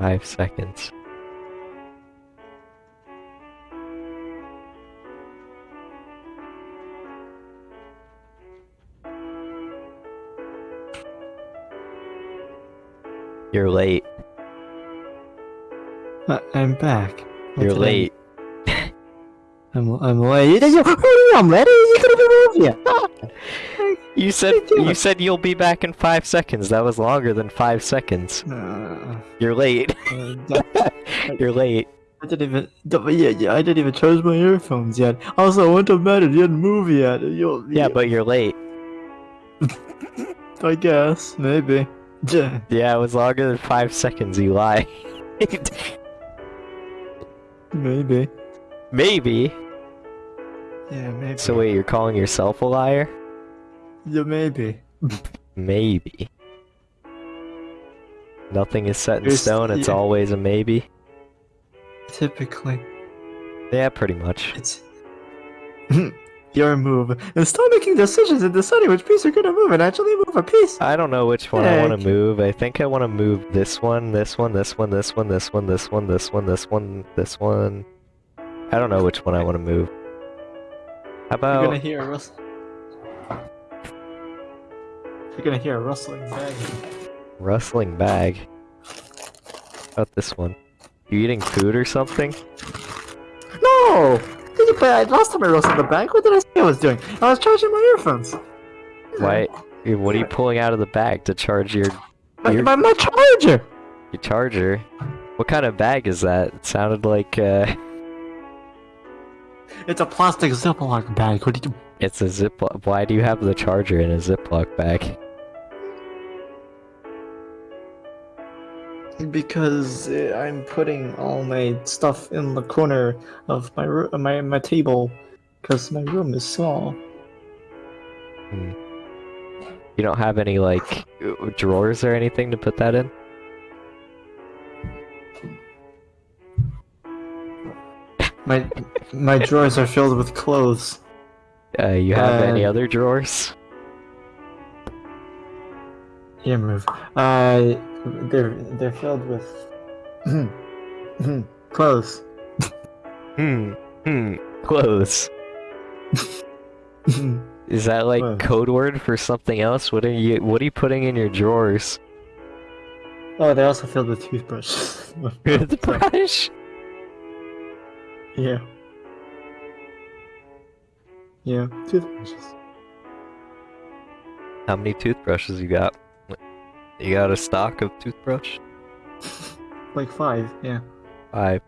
five seconds. You're late. Uh, I, am back. What You're late. I'm I'm late. I'm ready. You could have been here. You said you said you'll be back in five seconds. That was longer than five seconds. Uh, You're late. uh, You're late. I didn't even. Yeah, yeah, I didn't even charge my earphones yet. Also, I went to mattered. You didn't move yet. You, Yeah, but you're late. I guess maybe. Yeah. Yeah, it was longer than five seconds. You lie. Maybe. Maybe. Yeah, maybe. So wait, you're calling yourself a liar? Yeah, maybe. Maybe. Nothing is set in There's- stone. It's yeah. always a maybe. Typically, Yeah, pretty much. it's your move. And stop making decisions and deciding which piece you're gonna move and actually move a piece. I don't know which one I to move. I think I want to move this one, this one, this one, this one, this one, this one, this one, this one, this one. I don't know which one I want to move. How about You're gonna hear a rustle. You're gonna hear a rustling bag. rustling bag? How about this one? You eating food or something? No! Did you play? Last time I rustled the bag, what did I say I was doing? I was charging my earphones. Why? What are you pulling out of the bag to charge your My, my, my charger! your charger? What kind of bag is that? It sounded like uh, It's a plastic Ziploc bag. What do you? it's a Ziploc. Why do you have the charger in a Ziploc bag? Because uh, I'm putting all my stuff in the corner of my ro- my my table, because my room is small. You don't have any like drawers or anything to put that in? My my drawers are filled with clothes. Uh, you have any Uh, other drawers? Yeah, move. Uh, they're they're filled with clothes. Hmm. Hmm. Clothes. Is that like Clothes. code word for something else? What are you What are you putting in your drawers? oh, they're also filled with toothbrushes. Toothbrush. yeah. Yeah, toothbrushes. How many toothbrushes you got? You got a stock of toothbrush? Like five. Yeah. Five.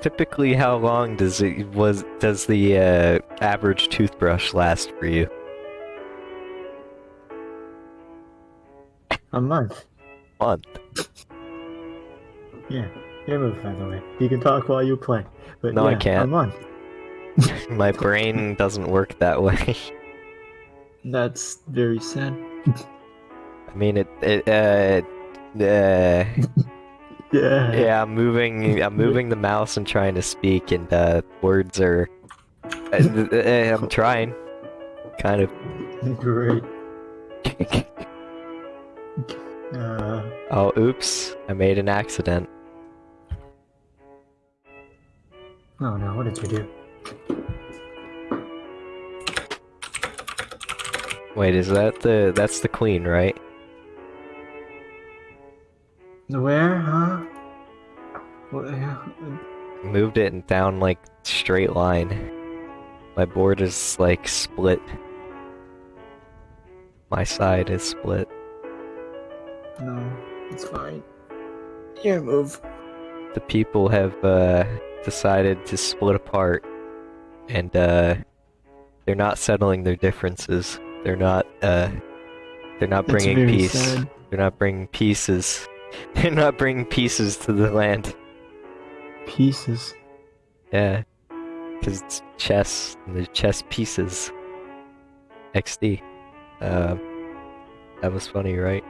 Typically, how long does it was does the uh, average toothbrush last for you? A month. Month. Yeah. Your move, by the way. You can talk while you play. But No, I yeah, A can't. A month. My brain doesn't work that way. That's very sad. I mean, it. it uh, uh, Yeah. yeah, I'm moving. I'm moving the mouse and trying to speak, and uh, words are. Uh, uh, I'm trying. Kind of. Great. Uh, Oh, oops! I made an accident. oh no, what did you do? Wait, is that the? That's the queen, right? The where, huh? What, uh, Moved it and down like straight line. My board is like split. My side is split. no, it's fine. Your move. The people have uh, decided to split apart, and uh, they're not settling their differences. They're not. Uh, they're not That's bringing peace. sad. They're not bringing pieces. They're not bringing pieces to the land. Pieces. Yeah, because it's chess. There's chess pieces. XD. Uh, that was funny, right?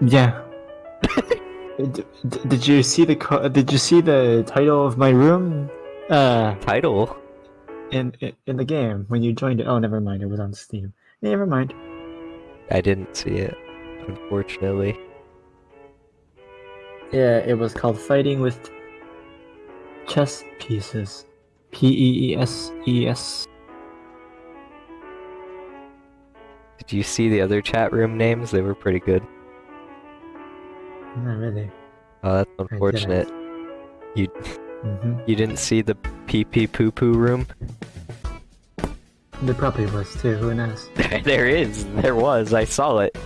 Yeah. Did you see the Did you see the title of my room? Uh, Title. In in- in the game when you joined it. Oh, never mind. It was on Steam. Never mind. I didn't see it, unfortunately. Yeah, it was called Fighting with Chess Pieces. P E E S E S. Did you see the other chat room names? They were pretty good. Not really. Oh, that's didn't. Unfortunate. hmm You didn't see the pee pee poo poo room? There probably was too. Who knows? there is. There was. I saw it.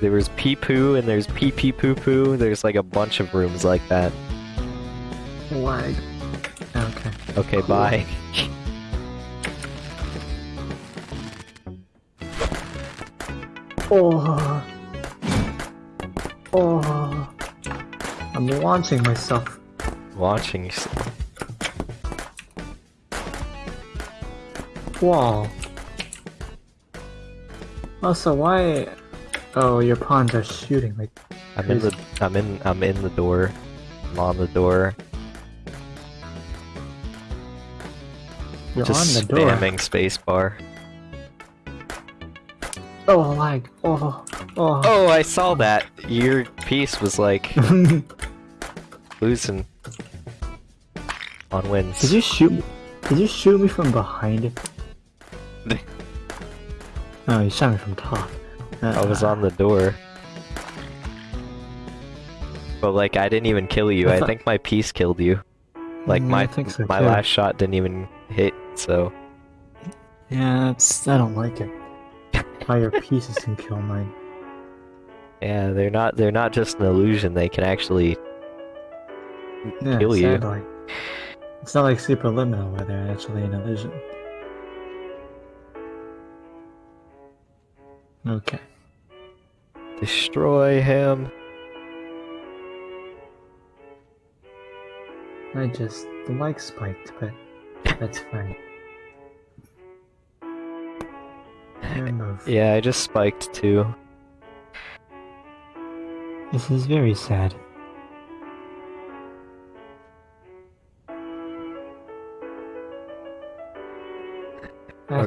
There was pee poo and there's pee pee poo poo. There's like a bunch of rooms like that. Lag. Okay. Okay, Cool. bye. Oh. Oh. I'm launching myself. Watching. Wow. Wall. Also, why? Oh, your pawns are shooting. Like, I'm in the. I'm in. I'm in the door. I'm on the door. you're just on the door. spamming spacebar. Oh, lag. Oh. Oh. Oh, I saw that. Your piece was like losing on wins. Did you shoot? me? Did you shoot me from behind it? oh, you shot me from top. I was uh. on the door. But like I didn't even kill you. I I think my piece killed you. Like my I think so my too. last shot didn't even hit, so Yeah, that's. I don't like it. How your pieces can kill mine. yeah, they're not they're not just an illusion, they can actually Yeah, kill you. It's not like Superliminal where they're actually an illusion. Okay. destroy him. I just the mic spiked, but that's fine. Move. Yeah, I just spiked too. This is very sad.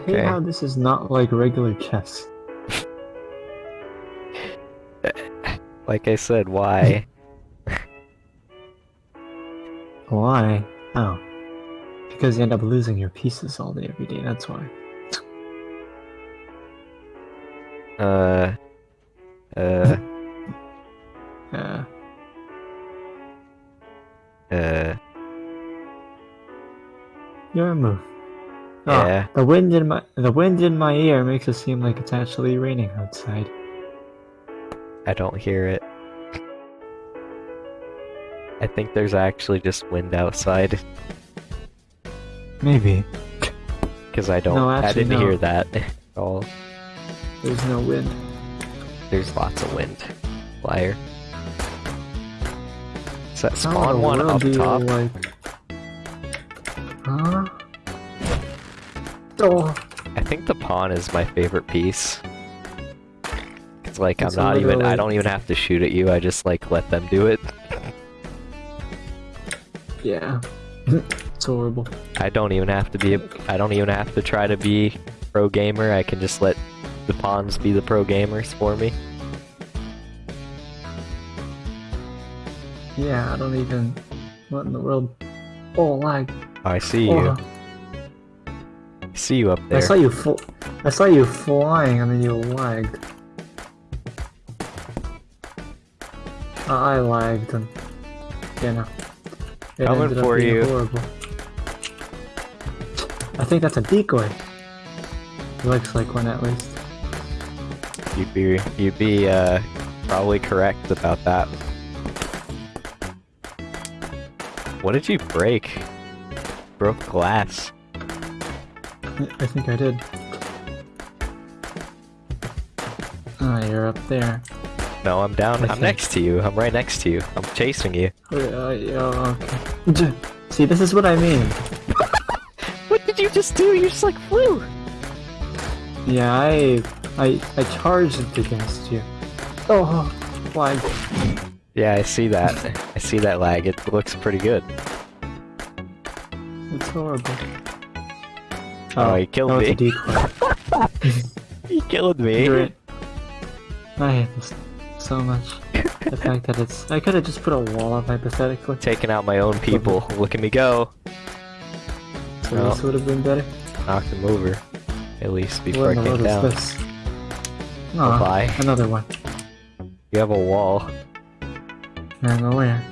Okay. hate how this is not like regular chess. Like I said, why? Why? Oh. Because you end up losing your pieces all day every day, that's why. uh uh Uh, uh your move. Oh, Yeah. the wind in my the wind in my ear makes it seem like it's actually raining outside. I don't hear it. I think there's actually just wind outside Maybe. because I don't. No, I actually, didn't no. hear that at all. There's no wind. There's lots of wind. Liar. Is that spawn one up top? like... pawn is my favorite piece. It's like It's I'm not little, even. I don't even have to shoot at you. I just like let them do it. yeah. it's horrible. I don't even have to be. A, I don't even have to try to be pro gamer. I can just let the pawns be the pro gamers for me. Yeah, I don't even... What in the world? Oh, lag. I see you. Oh, I see you up there. I saw you I saw you flying and then you lagged. Uh, I lagged and you know. It Coming ended up for being you. Horrible. I think that's a decoy. Looks like one at least. You'd be. You'd be uh, probably correct about that. What did you break? Broke glass. I think I did. You're up there. No, I'm down. I I'm think- next to you. I'm right next to you. I'm chasing you. Oh, yeah, okay. See, this is what I mean. What did you just do? You just like flew. Yeah, I, I, I charged against you. Oh, lag. Yeah, I see that. I see that lag. It looks pretty good. It's horrible. Oh, oh he killed me. a decoy. He killed me. I hate this so much. the fact that it's. I could have just put a wall up hypothetically. Taking out my own people. Look at me go. So this would have been better. Knocked him over. at least before What I came down. is this? Aw, Bye. another one. You have a wall. I know where.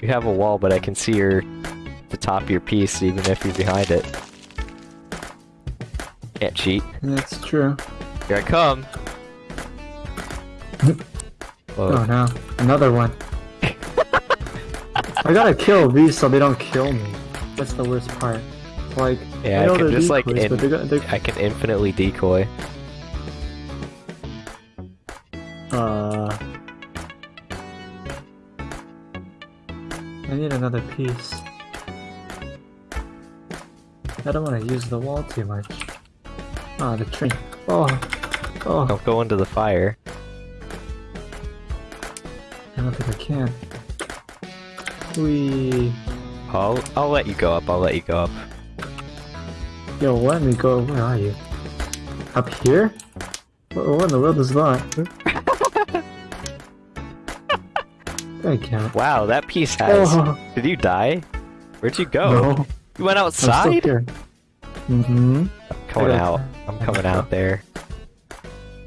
You have a wall, but I can see your the top of your piece even if you're behind it. Can't cheat. That's true. Here I come. Oh no, another one. I gotta kill these so they don't kill me. That's the worst part. Like, Yeah, I I know can they're just like decoys, but they're, they're, I can infinitely decoy. uh, I need another piece. I don't want to use the wall too much. Ah, the tree. Oh, oh, Don't go into the fire. I don't think I can. We. I'll I'll let you go up. I'll let you go up. Yo, let me go. Where are you? Up here? What, what in the world is that? I can't. Wow, that piece has. Oh, Did you die? Where'd you go? no. You went I'm still outside? here. Mm-hmm. Coming I got- out. I'm coming out there.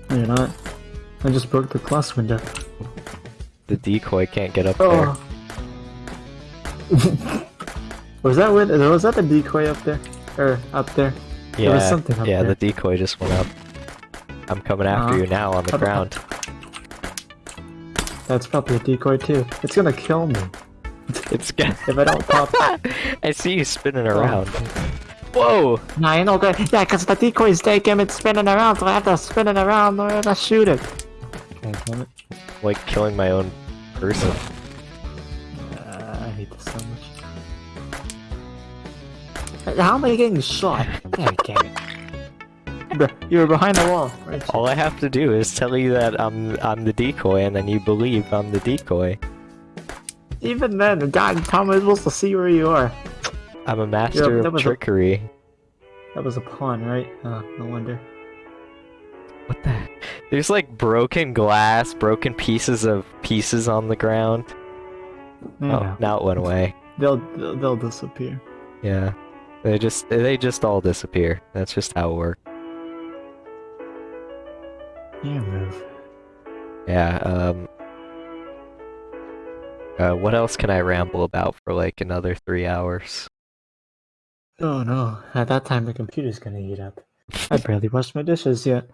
No, you're not. I just broke the glass window. The decoy can't get up Oh. was that with? Was that the decoy up there? Or up there? there. there was Yeah, something up yeah. there. The decoy just went up. I'm coming after Uh-huh. you now on the Up, up, ground. That's probably a decoy too. It's gonna kill me It's got. if I don't pop. I see you spinning Oh. around. Whoa! Nah, you know, good. Yeah, because the decoy's taking it spinning around, so I have to spin it around or to shoot it. Okay, damn it. Like killing my own person. Uh, I hate this so much. How am I getting shot? God damn it. Bruh, you were behind the wall? All I have to do is tell you that I'm I'm the decoy, and then you believe I'm the decoy. Even then, God, how am I supposed to see where you are? I'm a master of was a- trickery. That was a pawn, right? Oh, no wonder. What the? There's like broken glass, broken pieces of pieces on the ground. Yeah, Oh, now it went away. they'll, they'll disappear. Yeah, they just they just all disappear. That's just how it works. You move. Yeah. Um. Uh, what else can I ramble about for like another three hours? Oh no! At that time, the computer's gonna eat up. I barely washed my dishes yet.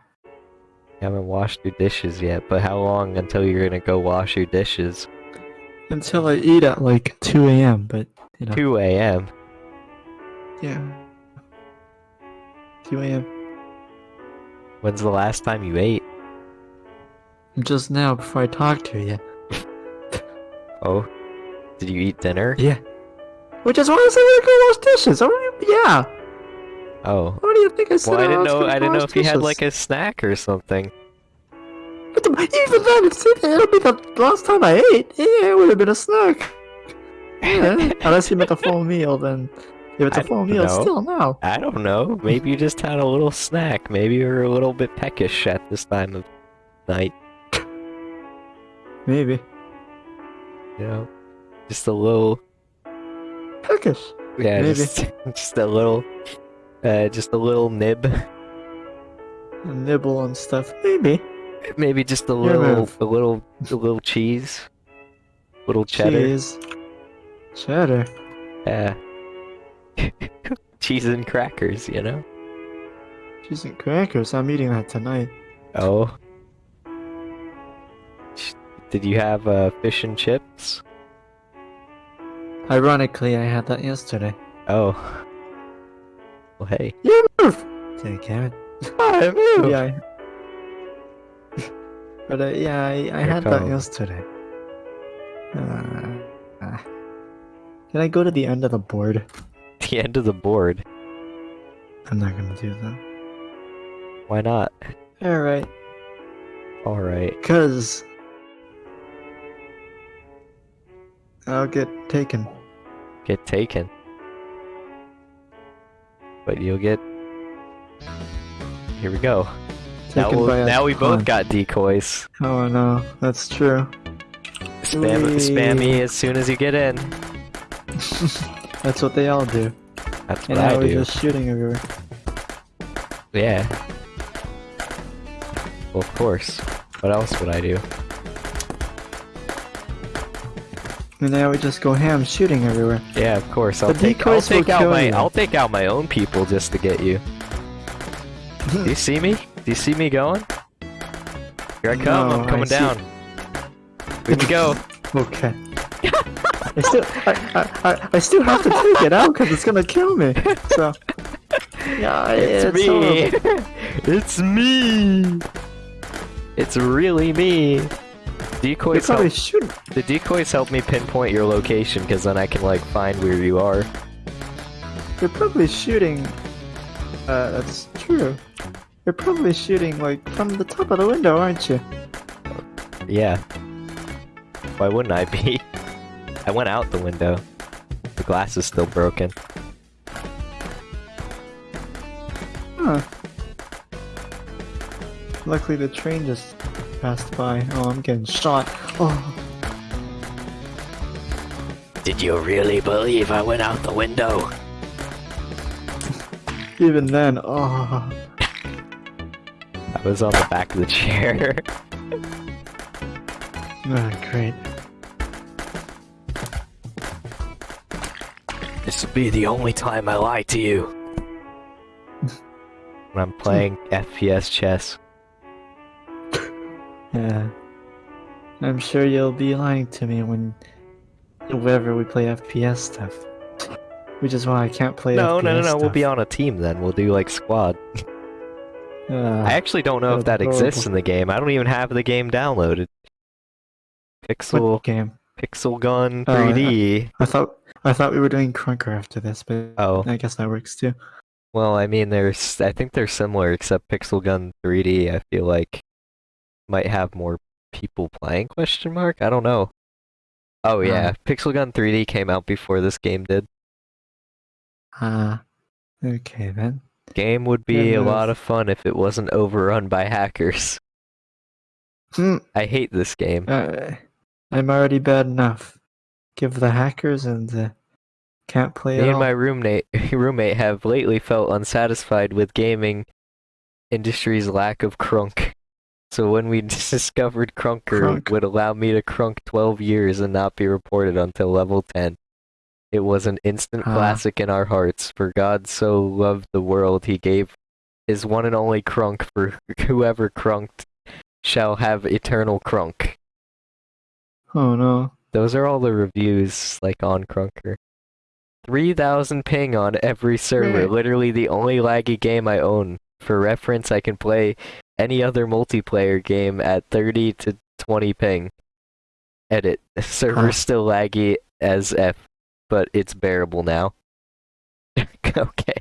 You haven't washed your dishes yet, but how long until you're gonna go wash your dishes? Until I eat at like 2 a.m. But you know, 2 a.m. yeah, 2 a.m. When's the last time you ate? Just now before I talked to you. Oh, did you eat dinner? Yeah. Which is why I said I'm gonna go wash dishes. I yeah. Oh. What do you think I said? Well, I didn't know. I didn't know if you had like a snack or something. But the, even then, it'll be the last time I ate. Yeah, it would have been a snack. Yeah, unless you meant a full meal, then if it's a I full meal, know. still no. I don't know. Maybe you just had a little snack. Maybe you're a little bit peckish at this time of night. Maybe. You know, just a little. Peckish. Yeah, Maybe. just just a little. Uh, just a little nib. A nibble on stuff. Maybe. Maybe just a Your little, move. a little, a little cheese. Little cheddar. Cheese. Cheddar. Yeah. cheese and crackers, you know. Cheese and crackers. I'm eating that tonight. Oh. Did you have uh, fish and chips? Ironically, I had that yesterday. Oh. Well, hey. You move! Say, Karen. I moved. Yeah. I... but uh, yeah, I, I had that yesterday. Uh, ah. Can I go to the end of the board? The end of the board. I'm not gonna do that. Why not? Alright. All right. Cause I'll get taken. Get taken. But you'll get. Here we go. Now, we'll- now we both pawn. got decoys. Oh no, that's true. Spam, spam me as soon as you get in. That's what they all do. That's And what now I we're do. just shooting everywhere. Yeah. Well, of course. What else would I do? And now we just go ham shooting everywhere. Yeah, of course. I'll The take, I'll take out my you. I'll take out my own people just to get you. Hmm. Do you see me? Do you see me going? Here I come. No, I'm coming down. Here we go. Okay. I still, I, I, I, I still have to take it out because it's gonna kill me. So, yeah, It's, it's, me. horrible. it's me. It's really me. Decoys help, shoot. the decoys help me pinpoint your location because then I can like find where you are. They're probably shooting. Uh, that's true. They're probably shooting like from the top of the window, aren't you? Yeah. Why wouldn't I be? I went out the window. The glass is still broken. Huh. Luckily, the train just passed by. Oh, I'm getting shot. Oh, Did you really believe I went out the window? even then, oh. I was on the back of the chair. Ah, great. this will be the only time I lie to you. when I'm playing FPS chess. Yeah. I'm sure you'll be lying to me when whenever we play FPS stuff. Which is why I can't play No, FPS no, no, no. We'll be on a team then. We'll do like squad. Uh, I actually don't know if that that's exists in the game. I don't even have the game downloaded. Pixel what game? Pixel Gun Oh, I- 3D. I thought I thought we were doing Krunker after this, but Oh, I guess that works too. well, I mean, there's. I think they're similar, except Pixel Gun 3D. I feel like might have more people playing? Question mark. I don't know. Oh yeah, Pixel Gun 3D came out before this game did. Ah, okay then. Game would be Yeah, a lot of fun if it wasn't overrun by hackers. Hmm. I hate this game. Uh, I'm already bad enough. Give the hackers and uh, can't play Me and all. my roommate roommate have lately felt unsatisfied with gaming industry's lack of crunk. So when we discovered Krunker Crunk. would allow me to crunk 12 years and not be reported until level 10. It was an instant Ah. classic in our hearts. For God so loved the world, he gave his one and only crunk for whoever crunked shall have eternal crunk. Oh no. Those are all the reviews, like on Krunker. 3000 ping on every server, Right. literally the only laggy game I own. For reference, I can play any other multiplayer game at 30 to 20 ping. Edit. Server's Huh. still laggy as F, but it's bearable now. okay.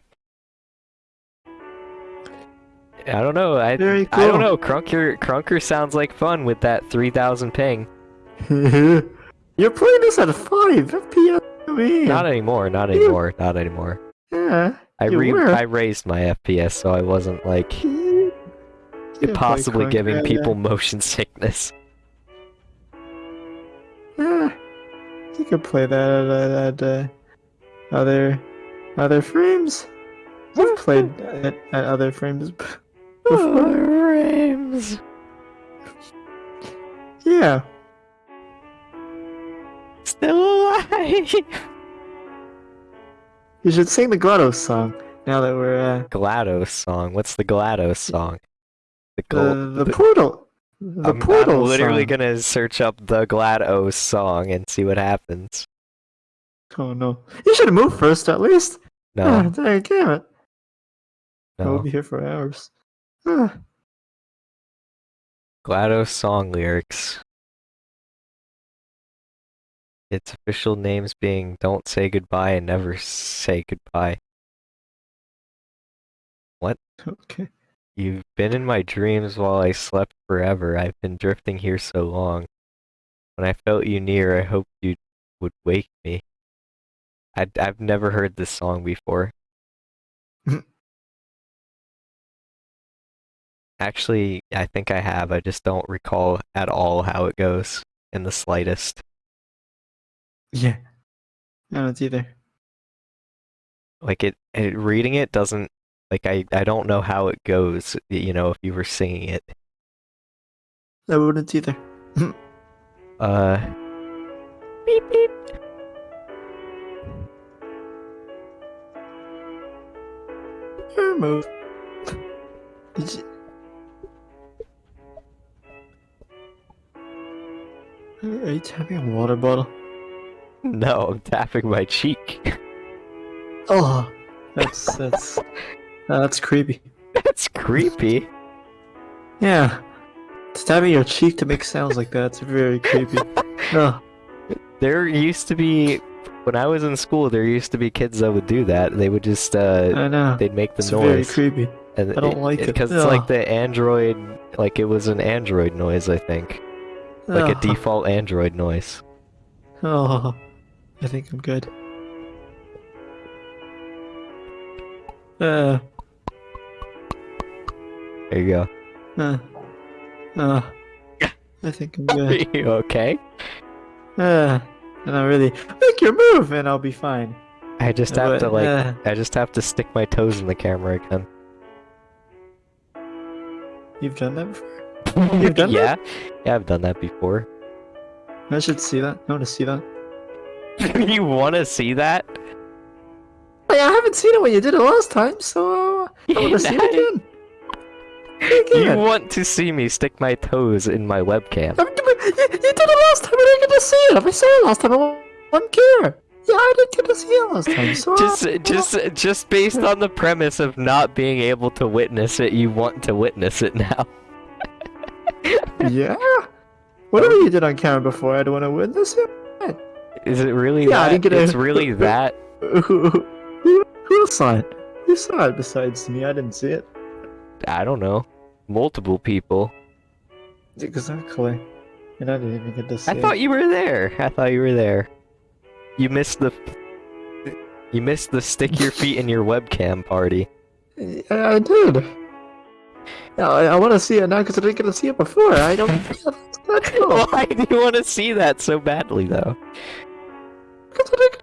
I don't know. I Very I don't cool. know. Krunker Krunker sounds like fun with that 3000 ping. You're playing this at 5 FPS. Man. Not anymore. Not anymore. Not anymore. yeah. I re were. I raised my FPS, so I wasn't like You play possibly giving people motion sickness. Yeah. You could play that at, at uh, other other frames. I've played at, at other frames. Before. Rims. Yeah. Still alive. You should sing the GLaDOS song now that we're uh, GLaDOS song. What's the GLaDOS song? The, the the portal. The I'm, portal. I'm literally song. gonna search up the GLaDOS song and see what happens. Oh no! You should have moved first at least. Ah, No, dang, damn it! I'll be here for hours. Ah, GLaDOS song lyrics. Its official names being Don't Say Goodbye and Never Say Goodbye. What? Okay. You've been in my dreams while I slept forever. I've been drifting here so long. When I felt you near, I hoped you would wake me. i I've never heard this song before. Actually, I think I have. I just don't recall at all how it goes in the slightest. Yeah. I don't either. Like it, it reading it doesn't like I I don't know how it goes, you know, if you were singing it. I wouldn't either. Uh. Beep beep. Your move. Did you... Are you tapping a water bottle? No, I'm tapping my cheek. Oh, that's that's that's creepy. That's creepy. Yeah, stabbing your cheek to make sounds like that's very creepy. Oh, There used to be, when I was in school, there used to be kids that would do that. They would just, uh, I know. they'd make the It's very noise. creepy. and I don't like it. because it's like the Android, like it was an Android noise, I think, like a Oh, default Android noise. Oh, I think I'm good. Uh, There you go. uh, uh, I think I'm Are good. you okay? Uh, and I really make your move, and I'll be fine. I just have to like, uh, I just have to stick my toes in the camera again. you've done that before. You've done yeah, yeah, I've done that before. I should see that. I want to see that. you want to see that? Hey, I haven't seen it when you did it last time, so uh, I want to see it again. You want to see me stick my toes in my webcam? Um, I mean, you, you did it last time. I didn't get to see it. If I saw it last time, I wouldn't care. Yeah, I didn't get to see it last time. So Just, just, just based on the premise of not being able to witness it, you want to witness it now. yeah. Whatever you did on camera before, I don't want to witness it. Is it really Yeah, I that? didn't get a- It's really that? Who, who, who saw it? Who saw it besides me? I didn't see it. I don't know. Multiple people. Exactly. And I didn't even get to see I thought you were there. I thought you were there. You missed the. You missed the stick your feet in your webcam party. I, I did. Yeah, I, I want to see it now because I didn't get to see it before. I don't. That's, that's all. Why do you want to see that so badly, though? 'Cause I didn't-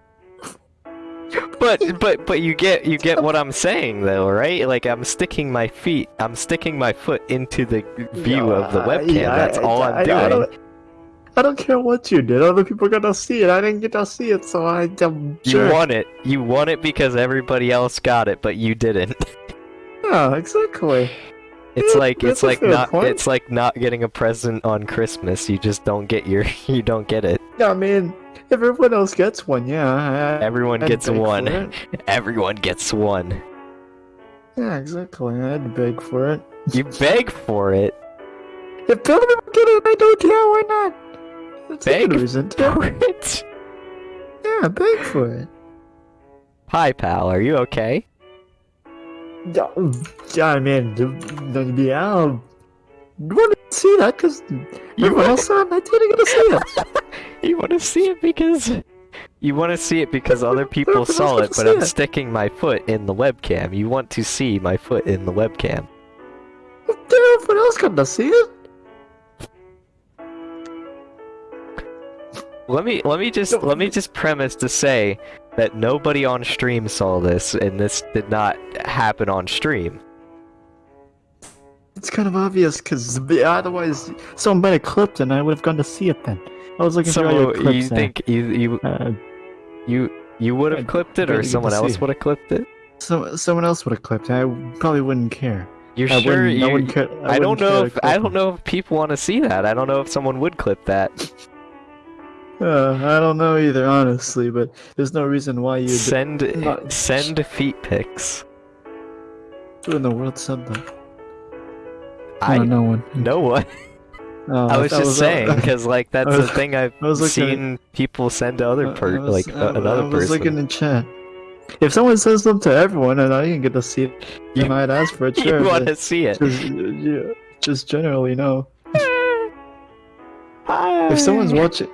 But but but you get you get what I'm saying though, right? Like I'm sticking my feet, I'm sticking my foot into the view of the webcam. yeah, That's I- all I- I'm I doing. don't, I don't care what you did. Other people got to see it. I didn't get to see it, so I, You sure. want it. You want it because everybody else got it, but you didn't. Yeah, exactly. It's Yeah, like it's like not point. it's like not getting a present on Christmas. You just don't get your you don't get it. Yeah, I mean, everyone else gets one, yeah. I, Everyone I'd gets one. Everyone gets one. Yeah, exactly. I'd beg for it. You beg for it. If people get it, I don't care. Why not? That's a Beg good reason to. For it. Yeah, beg for it. Hi, pal. Are you okay? Yeah, I mean, yeah. Want to see that because You want, else saw it. I didn't get to see it. you want to see it because you want to see it because other people saw it, but I'm it. sticking my foot in the webcam. You want to see my foot in the webcam. Everyone else got to see it. Let me let me just No. let me just premise to say that nobody on stream saw this and this did not happen on stream. It's kind of obvious because otherwise someone might have clipped it and I would have gone to see it then. I was looking through all your clips you think you you Uh, you you would have clipped it or someone else would have clipped it? so, someone else would have clipped it. I probably wouldn't care. You're I sure wouldn't, I wouldn't care. I, don't wouldn't know if I don't know if people want to see that. I don't know if someone would clip that. Uh, I don't know either, honestly, but there's no reason why you Send not- send feet pics. Who in the world said that? I no one. no one. Oh, I was just saying because like that's I the thing I've was looking at- seen people send to other per was- like I- uh, another I was person. looking in chat. If someone sends them to everyone and I didn't get to see it, You- I'd ask for it. you want to see it? just, yeah, just generally no. Hi. If someone's watching,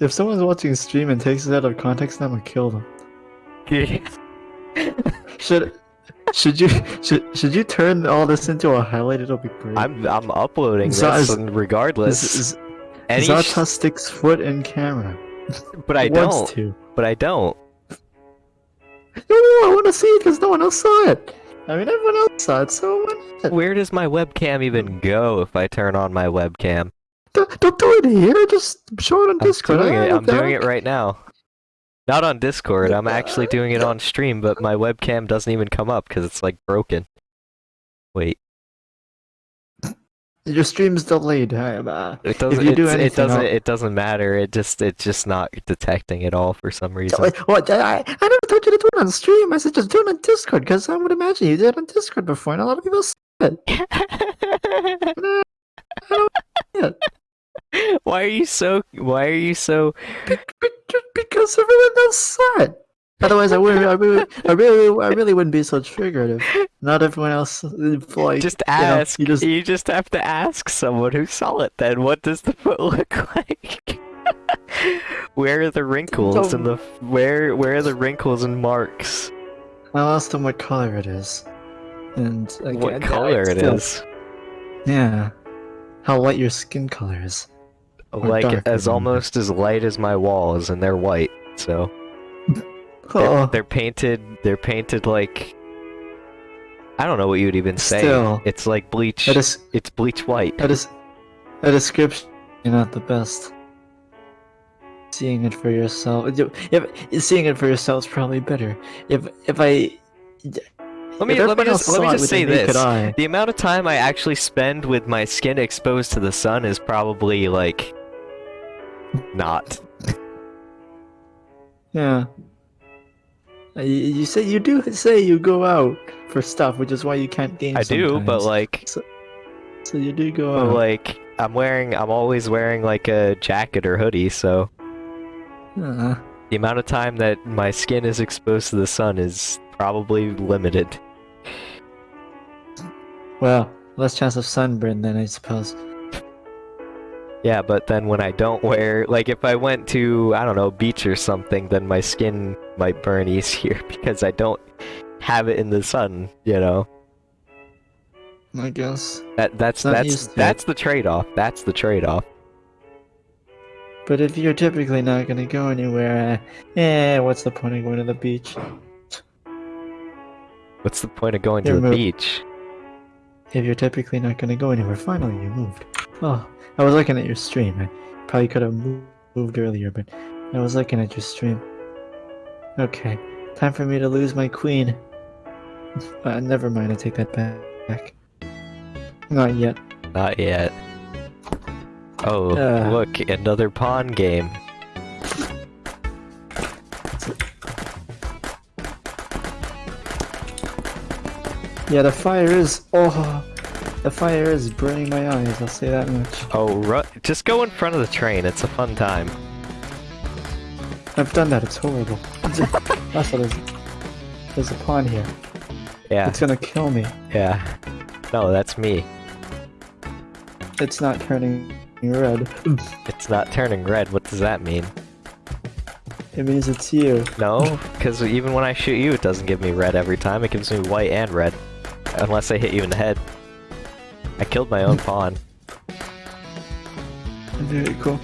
if someone's watching a stream and takes it out of context, I'm gonna kill them. Should should you should should you turn all this into a highlight? It'll be great. I'm I'm uploading this is- regardless. This is any Zata sticks foot in camera. but I don't. to. But I don't. No, I want to see it because no one else saw it. I mean, everyone else saw it, so why not? Where does my webcam even go if I turn on my webcam? Don't, don't do it here. Just show it on I'm Discord. doing it. I'm doing it right now. Not on Discord. I'm actually doing it on stream, but my webcam doesn't even come up because it's like broken. Wait, Your stream's delayed. Uh, it doesn't. you do it doesn't. It doesn't matter. It just. It's just not detecting at all for some reason. Wait, What? I, I never told you to do it on stream. I said just do it on Discord because I would imagine you did it on Discord before, and a lot of people said it. Nah, why are you so? Why are you so? Be- be- because everyone else saw it. Otherwise, I wouldn't. I really, I really, I really wouldn't be so triggered if not everyone else like. Just know, ask. you you, just- just... have to ask someone who saw it. Then what does the foot look like? where are the wrinkles and the where? Where are the wrinkles and marks? I'll ask them what color it is, and like, what color it is? Yeah. How light your skin color is. Like as than- almost as light as my walls, and they're white. So they're, they're painted. They're painted like. I don't know what you'd even say. Still. It's like bleach. a, des- It's bleach white. a, des- a description is not the best. Seeing it for yourself, if seeing it for yourself is probably better. If if I Let me let me just let me just say this. The amount of time I actually spend with my skin exposed to the sun is probably like not. Yeah. Uh, You, you say you do say you go out for stuff, which is why you can't game. I do, but sometimes. like so you do go but out. like I'm wearing I'm always wearing like a jacket or hoodie, so Uh, the amount of time that my skin is exposed to the sun is probably limited. well, less chance of sunburn then I suppose. Yeah, but then when I don't wear like if I went to I don't know beach or something, then my skin might burn easier because I don't have it in the sun, you know. I guess. That that's Not that's it. that's the trade-off. That's the trade-off. But if you're typically not gonna go anywhere, uh, eh, what's the point of going to the beach? What's the point of going to You're the beach? If you're typically not gonna go anywhere, finally you moved. Oh, I was looking at your stream. I probably could have moved, earlier, but I was looking at your stream. Okay, time for me to lose my queen. Uh, never mind, I take that back. Not yet. Not yet. Oh, Uh. look, another pawn game. Yeah, the fire is. Oh, the fire is burning my eyes. I'll say that much. Oh, ru- just go in front of the train. It's a fun time. I've done that. It's horrible. That's what it is. There's a pawn here. Yeah, It's gonna kill me. yeah. No, that's me. It's not turning red. It's not turning red. What does that mean? It means it's you. No, because even when I shoot you, it doesn't give me red every time. It gives me white and red. Unless I hit you in the head. I killed my own pawn. Very cool.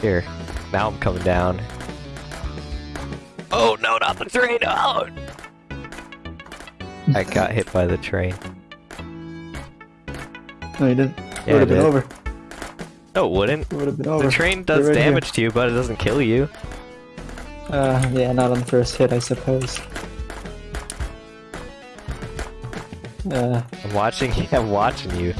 Here. Now I'm coming down. Oh no, not the train! Oh! I got hit by the train. No, you didn't. Yeah, would have been over. No, it wouldn't. It would have been over. The train does right here. damage to you, but it doesn't kill you. Uh, yeah, not on the first hit, I suppose. Uh, I'm watching. I'm watching you.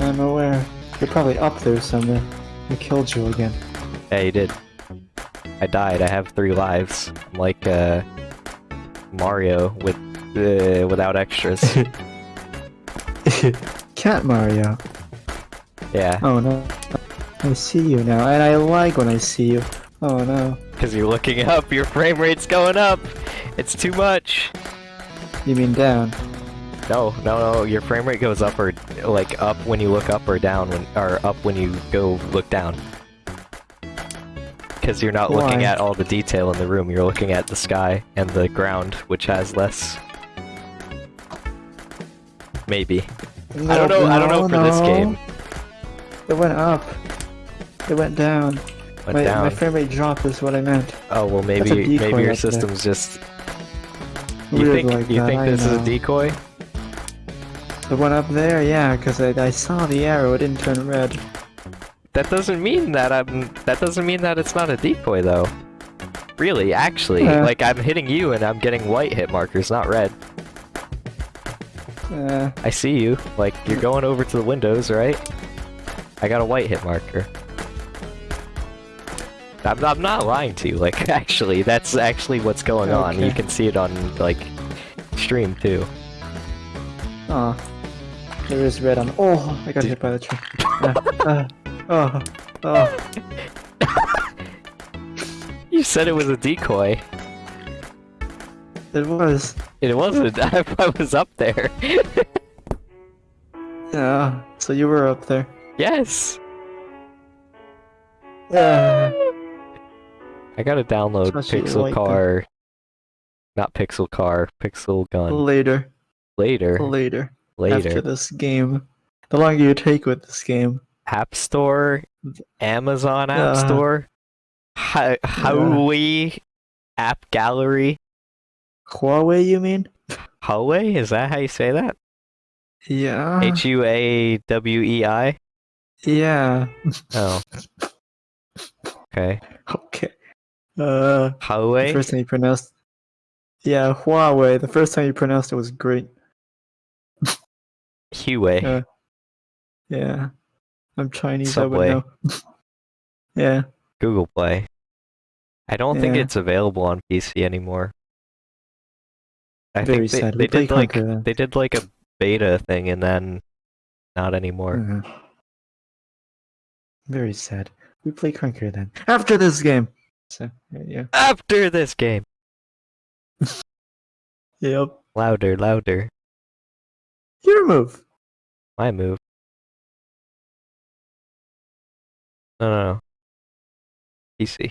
I'm aware. You're probably up there somewhere. We killed you again. Yeah, you did. I died. I have three lives. I'm like uh, Mario with uh, without extras. Cat Mario. yeah, Oh no. I see you now, and I like when I see you. Oh no. because you're looking up. Your frame rate's going up. It's too much. You mean down? No, no, no. Your frame rate goes up or like up when you look up or down when or up when you go look down. Because you're not looking at all the detail in the room. You're looking at the sky and the ground, which has less. Maybe. I don't know. I don't know for this game. It went up. It went down. Went my, down. my frame rate dropped is what I meant. Oh well, maybe maybe your up there. system's just You weird think like you that, think this is a decoy? The one up there, yeah, because I, I saw the arrow, it didn't turn red. That doesn't mean that I'm. That doesn't mean that it's not a decoy though. Really, actually, Yeah. like I'm hitting you and I'm getting white hit markers, not red. Uh, I see you. Like you're going over to the windows, right? I got a white hit marker. I'm, I'm not lying to you. Like actually, that's actually what's going on. You can see it on like stream too. oh. There is red on. Oh, I got hit by the tree. Uh, uh, oh, oh. You said it was a decoy. It was. It wasn't. I, I was up there. Yeah, so you were up there. yes. Uh, I gotta download Pixel like Car. Not Pixel Car, Pixel Gun. later. Later. Later. Later. After this game. The longer you take with this game. App Store, Amazon App Uh, Store, Hi- Huawei App Gallery. Huawei, you mean? Huawei? Is that how you say that? Yeah. H U A W E I? yeah. Oh. Okay. Okay. Uh, the Huawei? first time you pronounced. Yeah, Huawei. The first time you pronounced it was great. Huawei. Uh, Yeah. I'm Chinese, Subway. I would know. yeah. Google Play. I don't think it's available on PC anymore. I Very think they, sad. they did like Conquer they did like a beta thing and then not anymore. Mhm. Very sad. We play Krunker then. After this game. So, yeah. After this game, Yep. louder, louder. Your move. My move. No, no, no. PC.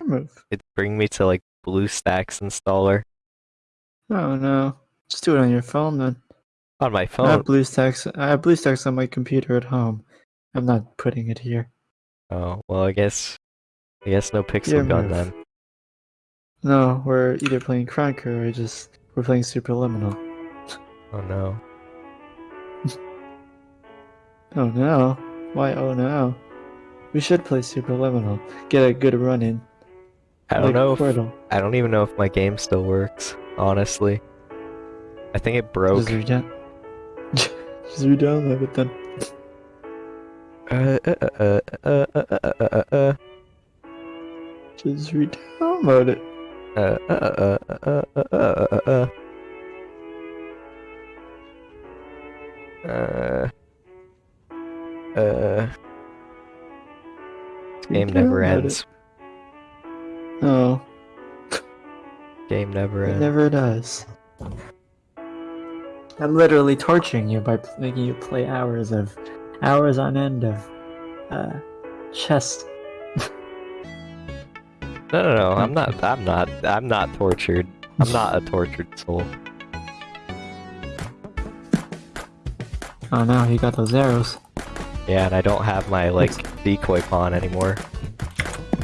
Your move. It bring me to like BlueStacks installer Oh no. Just do it on your phone then. on my I phone. have BlueStacks. I have BlueStacks on my computer at home. I'm not putting it here. Oh well, I guess. I guess no pixel Your gun then. No, we're either playing Krunker or just we're playing Superliminal. Oh no. Oh no. Why oh no? We should play Superliminal. Get a good run in. I don't like know. If, I don't even know if my game still works. Honestly, I think it broke. Just redown. just redownload it then. Uh, uh, uh, uh, uh, uh, uh, uh, uh, Just redownload it. uh, uh, uh, uh, uh, uh, uh, uh. Uh, uh, game never ends. it. No, Game never it ends. never does. I'm literally torturing you by making you play hours of, hours on end of, uh, chest. No, no, no. I'm not. I'm not. I'm not tortured. I'm not a tortured soul. Oh no, you got those arrows. Yeah, and I don't have my like decoy pawn anymore.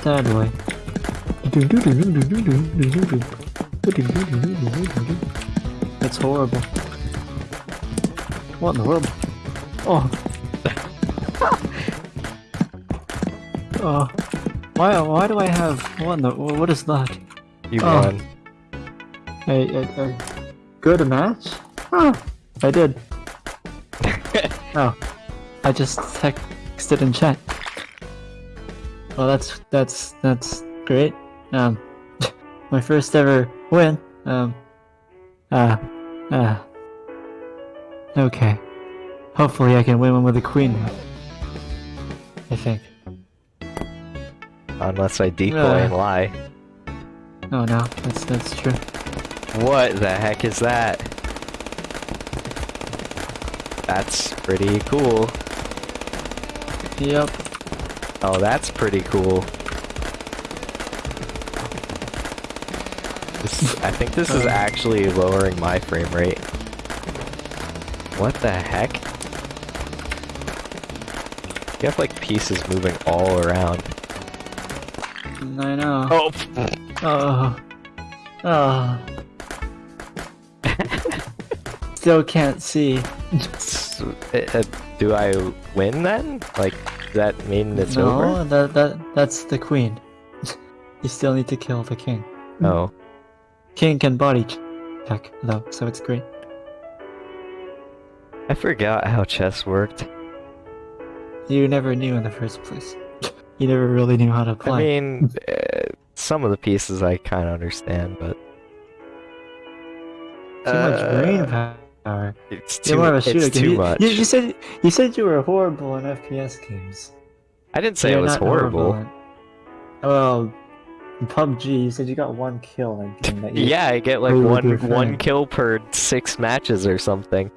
That way. That's horrible. What in the world? Oh. oh. Why, why do I have... one? What is that? You Oh. won. A, a, a good match? Huh. I did. oh. I just texted in chat. Well, that's that's that's great. Um, my first ever win. Um, uh, uh. Okay. Hopefully, I can win one with a queen. now. I think. Unless I decoy Uh. and lie. Oh no, that's that's true. What the heck is that? That's pretty cool. Yep. Oh, that's pretty cool. This, I think this is Uh. actually lowering my frame rate. What the heck? You have like pieces moving all around. I know. Oh, Oh. Oh. Still can't see. S- uh, do I win then? Like, does that mean it's no, over? that that that's the queen. you still need to kill the king. Oh, King can body ch- check though, so it's great. I forgot how chess worked. You never knew in the first place. you never really knew how to play. I mean, uh, some of the pieces I kind of understand, but too much uh, brain power. It's too, more of a shooter. it's game. too you, much. You, you said you said you were horrible in FPS games. I didn't say You're it was horrible. in- Well, in PUBG, you said you got one kill in game that. Yeah, I get like one one kill per six matches or something.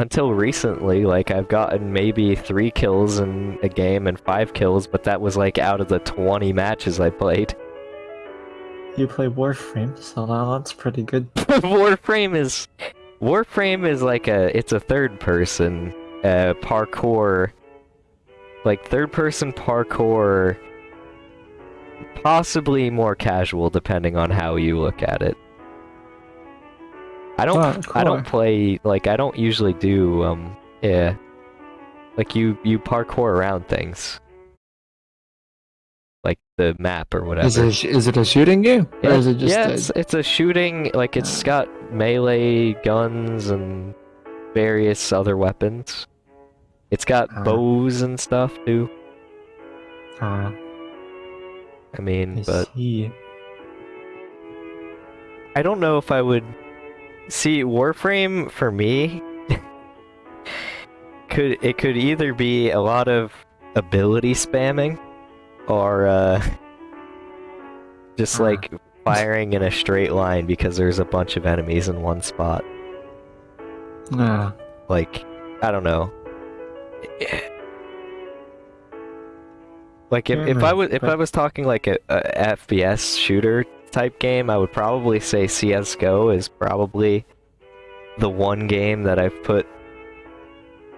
Until recently, like I've gotten maybe three kills in a game and five kills, but that was like out of the twenty matches I played. You play Warframe, so now that's pretty good. Warframe is Warframe is like a it's a third person uh parkour like third person parkour possibly more casual depending on how you look at it. I don't Parkour. I don't play like I don't usually do um yeah like you you parkour around things. Like the map or whatever. Is it a, is it a shooting game, or Yeah, is it just yeah, a- it's, it's a shooting, like it's got melee guns and various other weapons. It's got Ah. bows and stuff too. Ah, I mean, I but see. I don't know if I would see Warframe for me. could it could either be a lot of ability spamming, or uh, just like firing in a straight line because there's a bunch of enemies in one spot. Ah, like I don't know. Like if, if I was if I was talking like a, a FPS shooter type game, I would probably say CS:GO is probably the one game that I've put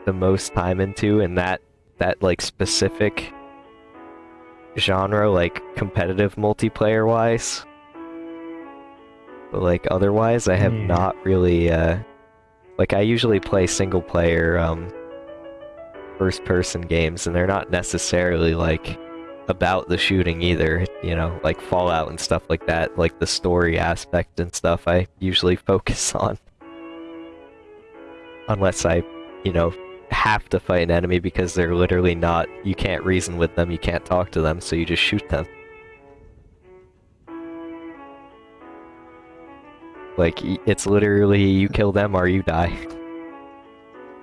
the most time into in that that like specific genre like competitive multiplayer wise. But like otherwise I have Yeah. not really uh like I usually play single player um first person games and they're not necessarily like about the shooting either, you know, like Fallout and stuff like that, like the story aspect and stuff I usually focus on. Unless I, you know, have to fight an enemy because they're literally not you can't reason with them, you can't talk to them, so you just shoot them. Like it's literally you kill them or you die.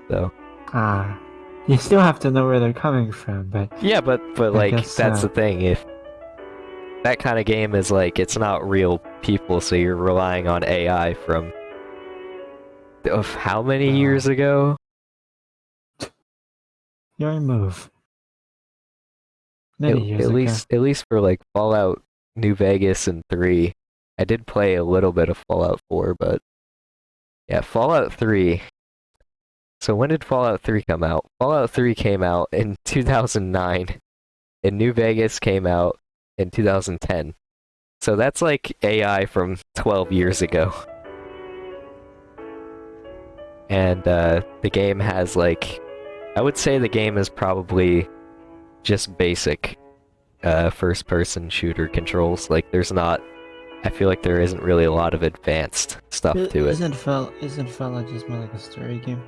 So ah. You still have to know where they're coming from, but Yeah, but but I like that's so. the thing. If that kind of game is like it's not real people, so you're relying on AI from of how many Oh. years ago? your move. At, Many years at ago. least at least for like Fallout New Vegas and 3. I did play a little bit of Fallout 4, but yeah, Fallout 3. So when did Fallout 3 come out? Fallout 3 came out in 2009 and New Vegas came out in 2010. So that's like AI from 12 years ago. And uh, the game has like, I would say the game is probably just basic uh, first person shooter controls. Like there's not, I feel like there isn't really a lot of advanced stuff to it. Isn't Fallout, isn't Fella just more like a story game?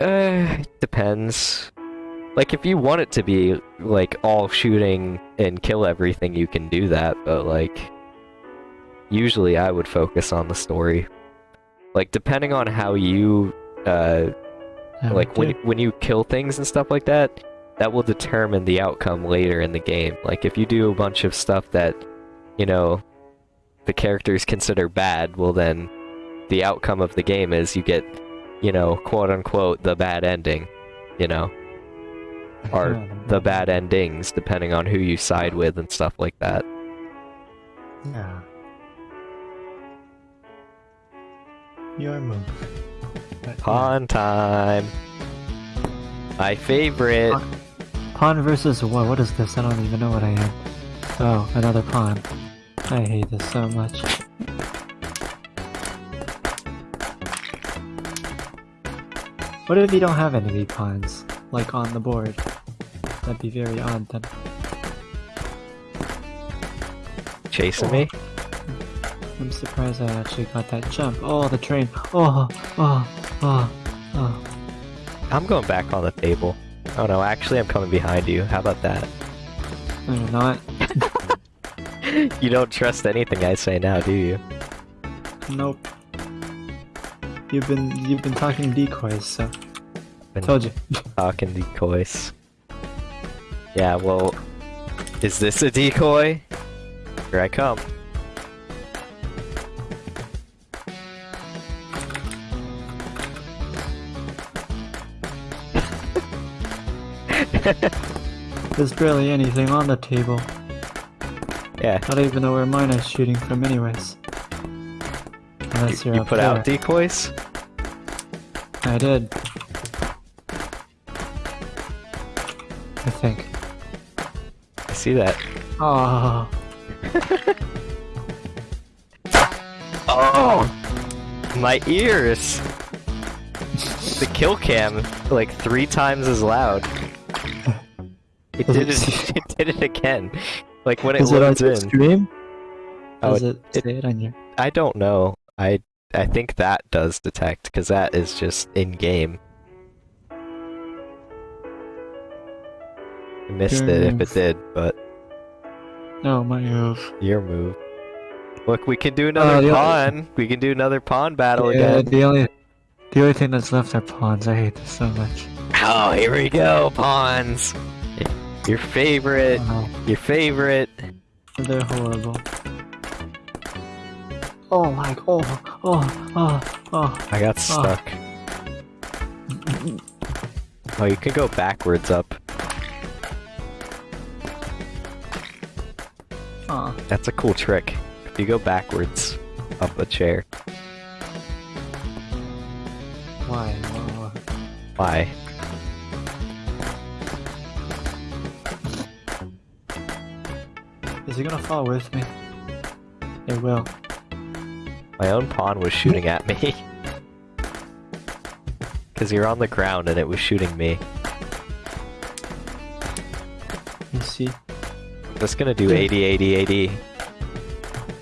Uh, depends. Like if you want it to be like all shooting and kill everything, you can do that. But like, usually I would focus on the story. Like depending on how you, uh, I like when too. when you kill things and stuff like that, that will determine the outcome later in the game. Like if you do a bunch of stuff that, you know, the characters consider bad, well then, the outcome of the game is you get, you know, quote unquote the bad ending. You know, or the bad endings, depending on who you side with and stuff like that. Yeah. Your move. But, yeah. Pawn time. My favorite. Pawn- Pawn versus what? What is this? I don't even know what I am. Oh, another pawn. I hate this so much. What if you don't have any pawns, like on the board? That'd be very odd then. Chasing me? Oh. I'm surprised I actually got that jump. Oh, the train. Oh, oh, oh, oh. I'm going back on the table. Oh no, actually I'm coming behind you. How about that? No, you're not. You don't trust anything I say now, do you? Nope. You've been you've been talking decoys, so Been told you. talking decoys. Yeah, well, is this a decoy? Here I come. There's barely anything on the table. Yeah, I don't even know where mine is shooting from, anyways. Unless you, you're put there. out decoys? I did. I think. I see that. Oh, Oh! My ears! The kill cam, like three times as loud. It did it, it did it again. Like when it is it on loads your in. stream? Oh, Does it, it- it on your? I don't know. I I think that does detect because that is just in game. I missed Your it if it did, but No, my move. your move. Look, we can do another Uh, the only- pawn. We can do another pawn battle yeah, again. the only, the only thing that's left are pawns. I hate this so much. Oh, here we go, pawns. Your favorite. Oh, Your favorite. they're horrible. Oh my! Oh, oh, oh, oh. I got oh. stuck. Oh, you can go backwards up. oh. That's a cool trick. If you go backwards up a chair. Why? Oh. Why? Is he gonna fall with me? It will. My own pawn was shooting at me. Because you're on the ground and it was shooting me. You see? I'm just gonna do 80, 80, 80.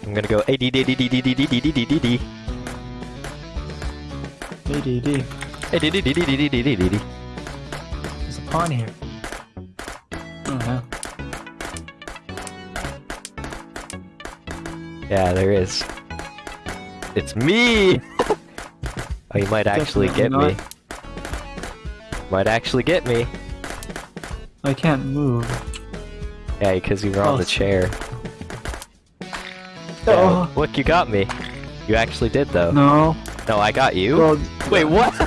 I'm gonna go 80, 80, 80, 80, 80, 80, 80, 80. ADD. 80, 80, 80, 80, 80, 80. There's a pawn here. Oh no. Yeah, there is. It's me! oh, you might actually get Definitely me. Might actually get me. I can't move. Yeah, because you were on Oh. the chair. Oh. Yeah, Oh. look, you got me. You actually did, though. No. No, I got you. Well, Wait, what?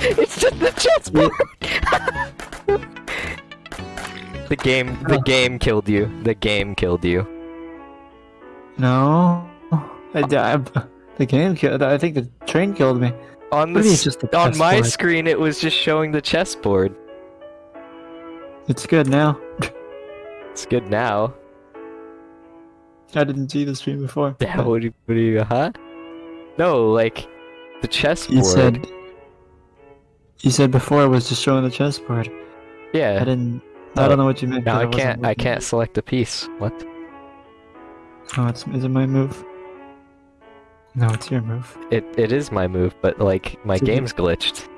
it's just the chessboard. the game, the Oh. game killed you. The game killed you. no. I died. The game killed. I think the train killed me. On the just the on my chessboard. screen, it was just showing the chessboard. It's good now. It's good now. I didn't see the stream before. Yeah, what do you, what do you, huh? No, like the chessboard. You said. You said before it was just showing the chessboard. Yeah. I didn't. Oh, I don't oh, know what you meant. 'cause I wasn't can't. I can't select a piece. What? Oh, it's is it my move? No, it's your move. It it is my move, but like my you- game's glitched.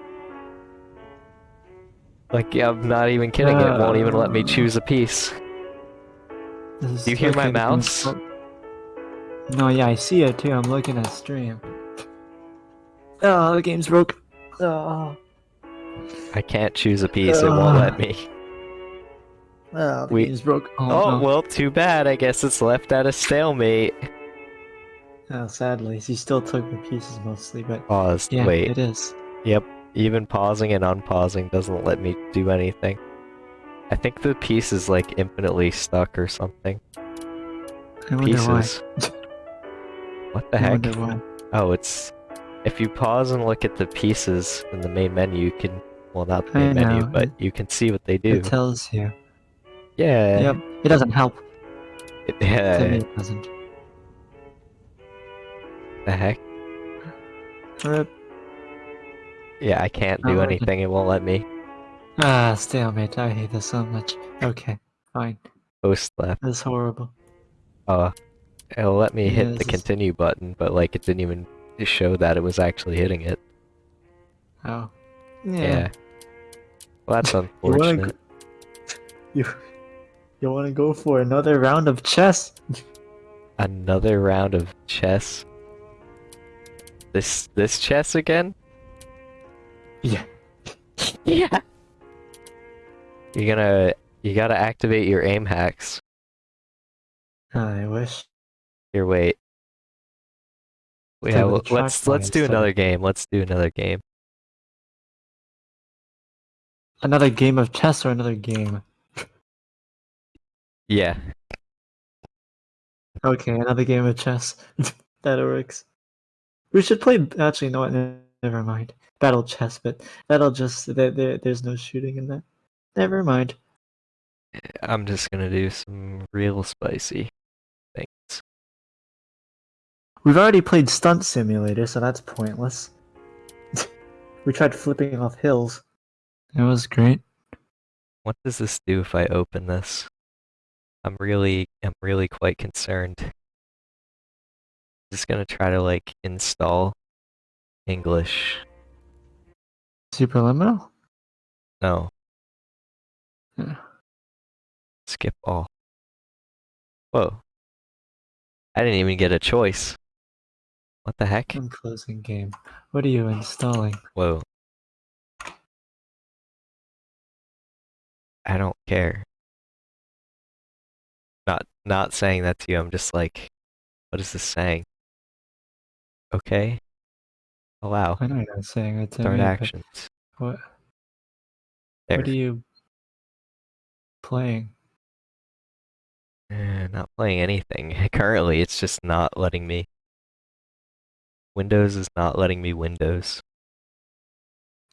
Like yeah, I'm not even kidding. it won't even let me Uh. choose a piece. Do you hear my mouse? No, yeah, I see it too. I'm looking at stream. Oh, the game's broke. Oh, I can't choose a piece. It won't let me. oh the We- game's broke. Oh, Oh no. well, too bad. I guess it's left at a stalemate. Oh, sadly, he still took the pieces mostly, but Pause. yeah, Wait. it is. Yep. Even pausing and unpausing doesn't let me do anything. I think the piece is like infinitely stuck or something. I wonder why. Pieces. what the I heck? why. Oh, it's if you pause and look at the pieces in the main menu, you can well not the main menu, but it- you can see what they do. It tells you. yeah. Yep, it doesn't help. To me, it doesn't. The heck? Rip. Yeah, I can't do anything. It won't let me. Ah, stalemate. I hate this so much. Okay, fine. Post left. This is horrible. Oh, it'll let me Yeah, hit the this is- continue button, but like it didn't even show that it was actually hitting it. Oh. Yeah. Yeah. Well, that's You wanna unfortunate. go- You, you want to go for another round of chess? Another round of chess. This this chess again? Yeah. yeah. You're gonna you gotta activate your aim hacks. I wish. Here, wait. Play Yeah, well, let's let's do another game. Let's do another game. Another game of chess or another game? Yeah. Okay, another game of chess. that works. We should play. Actually, no, ne- never mind. Battle chess, but that'll just there, there. There's no shooting in that. Never mind. I'm just gonna do some real spicy things. We've already played Stunt Simulator, so that's pointless. we tried flipping off hills. It was great. What does this do if I open this? I'm really I'm really quite concerned. Just gonna try to like install English. Superliminal. No. Yeah. Skip all. Whoa. I didn't even get a choice. What the heck? I'm closing game. What are you installing? Whoa. I don't care. Not not saying that to you, I'm just like what is this saying? Okay. Allow. I know you're not saying it to Start me, but actions. What? There. What are you playing? Eh, not playing anything. Currently, it's just not letting me. Windows is not letting me Windows.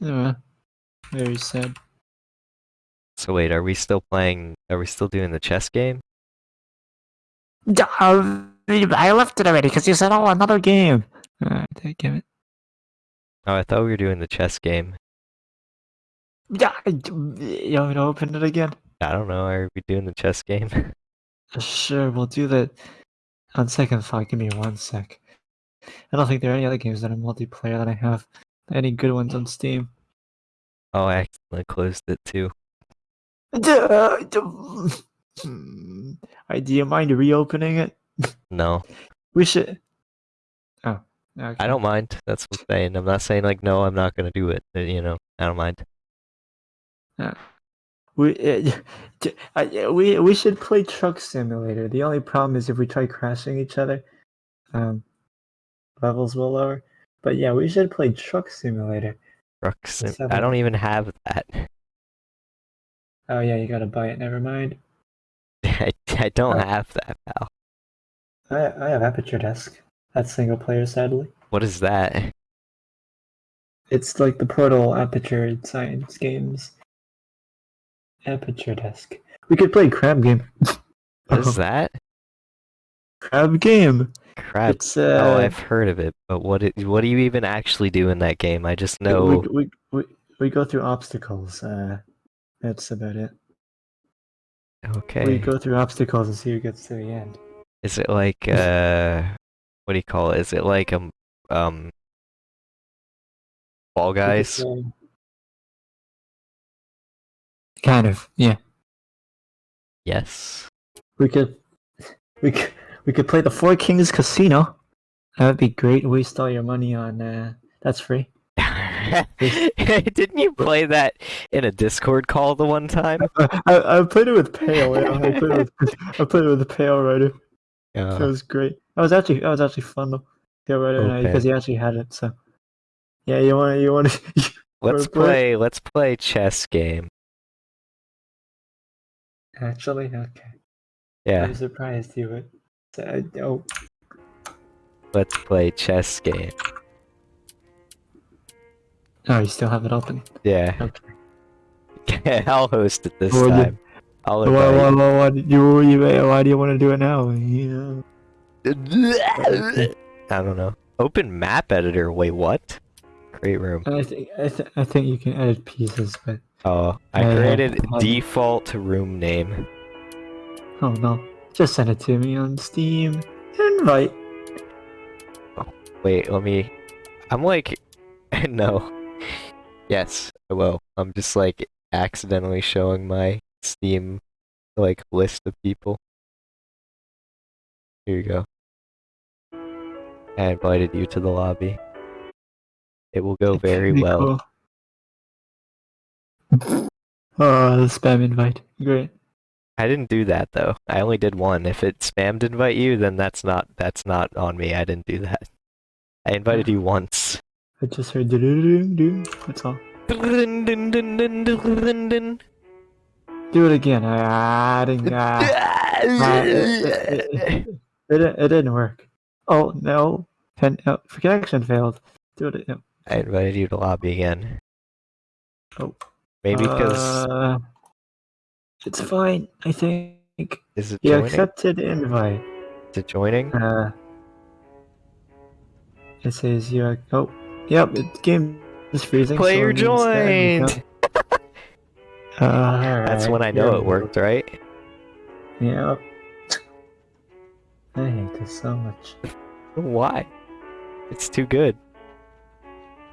Uh, very sad. So wait, are we still playing? Are we still doing the chess game? Um, I left it already because you said, "Oh, another game." Alright, give it. Oh, I thought we were doing the chess game. Yeah, you want me to open it again? I don't know. Are we doing the chess game? Sure, we'll do that. On second thought, give me one sec. I don't think there are any other games that are multiplayer that I have. Any good ones on Steam? oh, I accidentally closed it too. Do you mind reopening it? No, We should. Okay. I don't mind. That's what I'm saying. I'm not saying like no, I'm not gonna do it. You know, I don't mind. We uh, yeah, we we should play Truck Simulator. The only problem is if we try crashing each other, um, levels will lower. But yeah, we should play Truck Simulator. Truck sim- I don't even have that. Oh yeah, you gotta buy it. Never mind. I, I don't Oh. have that, pal. I I have Aperture Desk. That's single player, sadly. What is that? It's like the Portal Aperture Science games. Aperture Desk. We could play Crab Game. What is that? Crab Game. Crab. It's uh. Oh, I've heard of it, but what it, what do you even actually do in that game? I just know. we, we, we, we go through obstacles. Uh, that's about it. Okay. We go through obstacles and see who gets to the end. Is it like uh, what do you call it? Is it like um um, Fall We could Guys? Kind of, yeah. Yes. We could, we could, we could play the Four Kings Casino. That would be great. Waste all your money on. Uh, that's free. Didn't you play that in a Discord call the one time? I, I, I played it with Pale. Yeah. I played it with, I played it with the Pale Rider. It Uh, was great. That was actually that was actually fun though. Rider and Okay. because he actually had it. So yeah, you want to you want to. let's play? Let's play chess game. actually, okay. Yeah, I'm surprised you would. say- Oh, let's play chess game. oh, you still have it open. Yeah. Okay. I'll host it this yeah. time. I'll Why, why, why, why, did you, why do you want to do it now? Yeah. I don't know. Open map editor. Wait, what? Create room. I think I, th- I think you can edit pieces, but Oh, I created default room name. oh no, just send it to me on Steam. Invite. Wait, let me. I'm like, no. Yes, I will. I'm just like accidentally showing my Steam like list of people. Here you go. I invited you to the lobby. It will go very well. cool. Oh, uh, the spam invite. Great. I didn't do that though. I only did one. If it spammed invite you, then that's not that's not on me. I didn't do that. I invited you once. I just heard do do do do. That's all. Do it again. Ah, I didn't. Ah, it, it, it, it, it didn't work. Oh no. Pen, oh, connection failed. Do it. No. I invited you to lobby again. Oh. Maybe because Uh, it's fine. I think. is it You joining? accepted the invite. Is it joining? Uh, it says you. Oh, yep. The game is freezing. Player so it joined. Uh, That's when I know it worked, right? Yep. I hate this so much. Why? It's too good.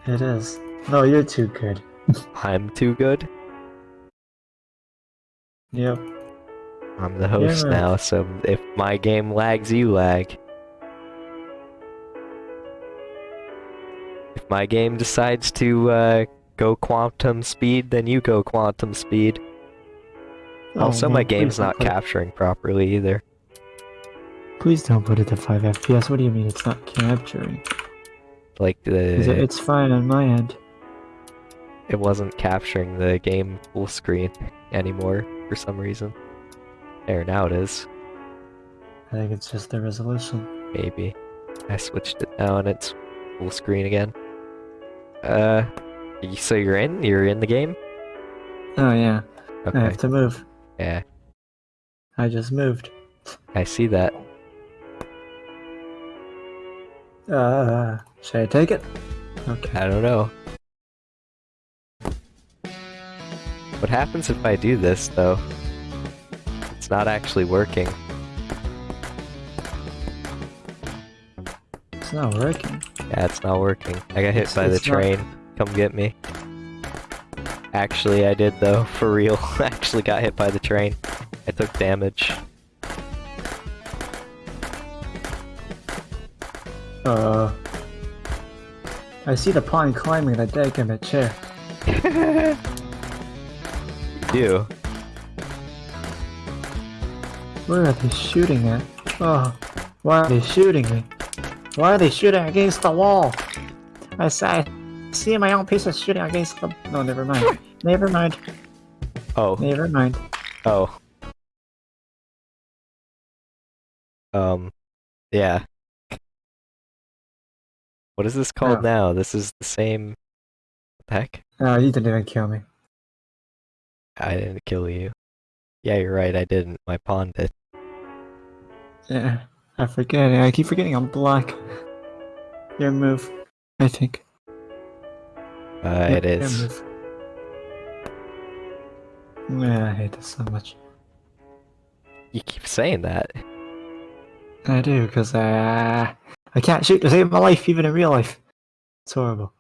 It is. No, you're too good. I'm too good. Yep. I'm the host Yeah. now, so if my game lags, you lag. If my game decides to uh, go quantum speed, then you go quantum speed. also, Oh, my game's not capturing properly either. Please don't put it to 5 FPS. What do you mean it's not capturing? Like the it- It's fine on my end. it wasn't capturing the game full screen anymore for some reason. There, now it is. I think it's just the resolution. Maybe. I switched it now and it's full screen again. Uh, so you're in? You're in the game? Oh yeah, Okay. I have to move. Yeah, I just moved. I see that. Uh, should I take it? Okay. I don't know. What happens if I do this, though? It's not actually working. It's not working. Yeah, it's not working. I got hit It's- by the it's not- train. Come get me. Actually, I did, though. For real. I actually got hit by the train. I took damage. Uh, I see the pawn climbing the deck in the chair. you. Where are they shooting at? Oh, why are they shooting me? Why are they shooting against the wall? I I see my own pieces shooting against the. No, never mind. never mind. Oh, Never mind. oh. Um, yeah. What is this called Oh. now? This is the same. What the heck? Oh, you didn't even kill me. I didn't kill you. Yeah, you're right. I didn't. My pawn did. Yeah, I forget. I keep forgetting I'm black. Your move, I think. Uh, it is. Yeah, I hate this so much. You keep saying that. I do, because uh, I can't shoot to save my life, even in real life. It's horrible.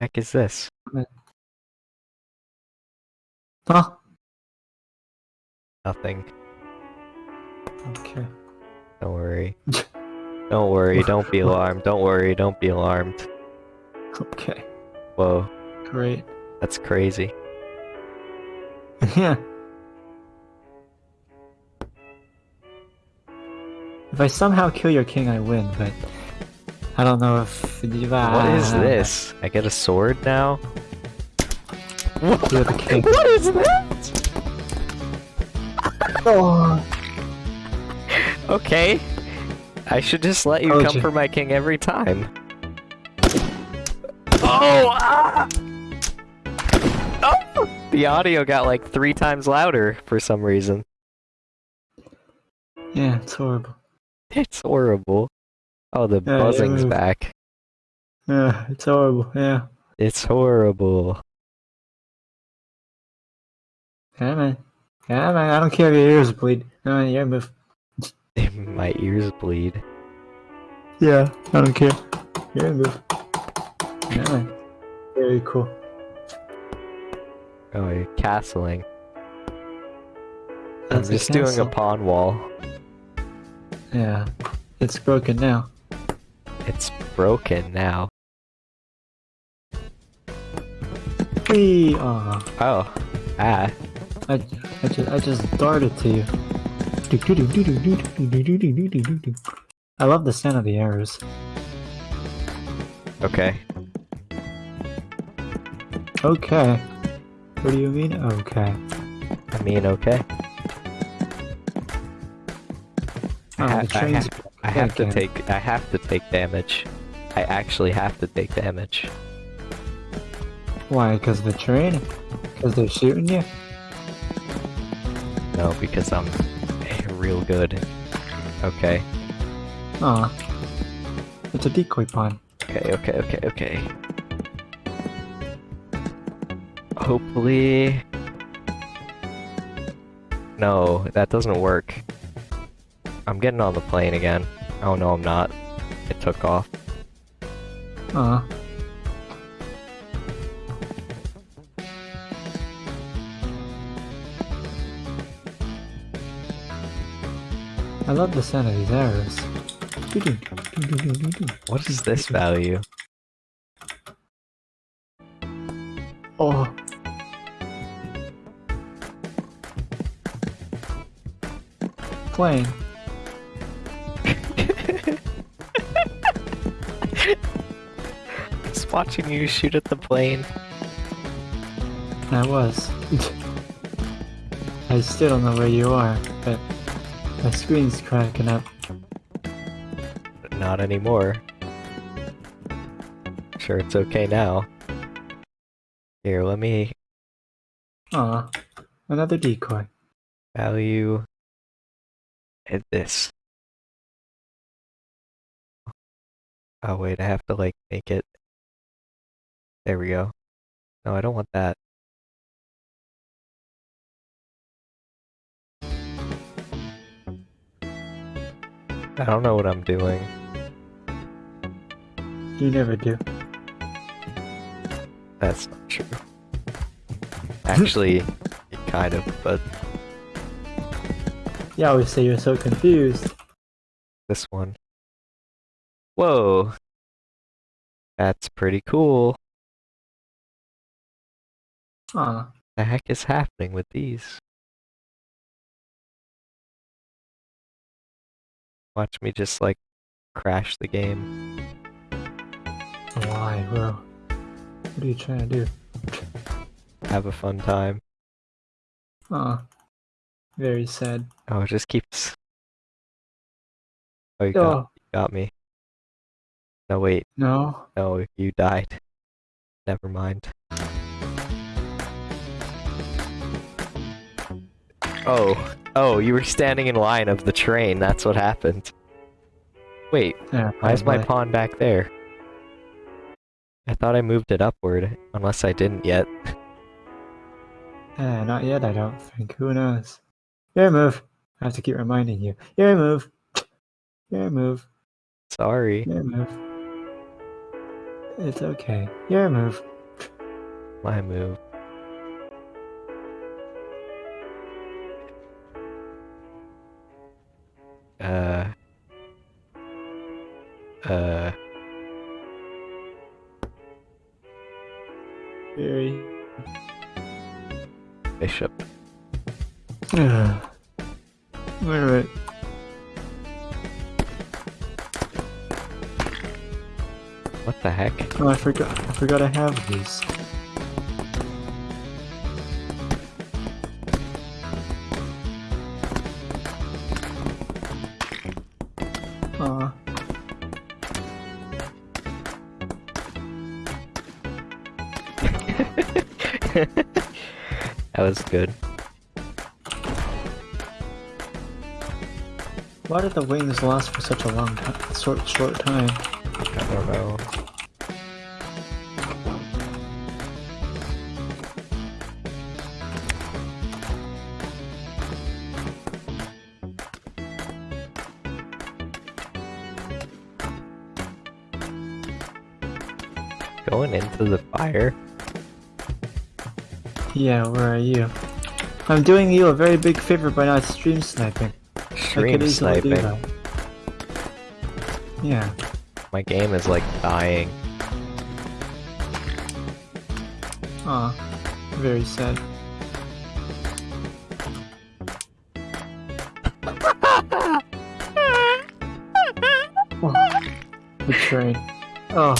Heck is this? Huh? Nothing. Okay. Don't worry. Don't worry. Don't be alarmed. Don't worry. Don't be alarmed. Okay. Whoa, Great. that's crazy. yeah. If I somehow kill your king, I win, but I don't know if. What is this? I get a sword now? You're the king. What is that? Oh, Okay. I should just let you Told come for my king every time. Oh! Ah! the audio got like three times louder for some reason. Yeah, it's horrible. It's horrible. Oh, the Yeah, yeah, buzzing's move. back. Yeah, it's horrible. Yeah. It's horrible. Come on. Come on. I don't care if your ears bleed. Come on, your move. My ears bleed. Yeah, I don't care. Your move. Come on. Very cool. Oh, you're castling. I'm That's a just doing a pawn wall. Yeah. It's broken now. It's broken now. Whee! Aw. Oh, ah. I, I, just, I just darted to you. I love the sound of the arrows. Okay. Okay. What do you mean, okay? I mean, okay. Oh, I, ha- I, ha- I have to take. I have to take damage. I actually have to take damage. Why? Because the train? Because they're shooting you? No, because I'm real good. Okay. Ah, It's a decoy pawn. Okay. Okay. Okay. Okay. Hopefully. No, that doesn't work. I'm getting on the plane again. Oh no, I'm not. It took off. Aw. I love the sound of these arrows. What is this value? Oh. Plane. Just watching you shoot at the plane. I was. I still don't know where you are, but my screen's cracking up. Not anymore. Sure, it's okay now. Here, let me Aw. Another decoy. value at this. Oh wait, I have to like make it. There we go. No, I don't want that. I don't know what I'm doing. You never do. That's not true. Actually, kind of, but You always say you're so confused. this one. Whoa! That's pretty cool. Aw. The heck is happening with these? Watch me just like crash the game. Why, bro? What are you trying to do? Have a fun time. Aw. Very sad. Oh, it just keeps. Oh, you got, Oh, you got me. No, wait. no. No, you died. Never mind. Oh, oh, you were standing in line of the train. That's what happened. Wait, Yeah, why is my pawn back there? I thought I moved it upward, unless I didn't yet. Eh, not yet, I don't think. Who knows? Your move. I have to keep reminding you. Your move. Your move. Sorry. Your move. It's okay. Your move. My move. Uh. Uh. Very. Bishop. Alright. What the heck? Oh, I forgot. I forgot I have these. That was good. Why did the wings last for such a long time? Short, short time. I don't know. Going into the fire? Yeah, where are you? I'm doing you a very big favor by not stream sniping. Stream sniping. Yeah. My game is like dying. Aw. Very sad. oh, betrayed. Oh,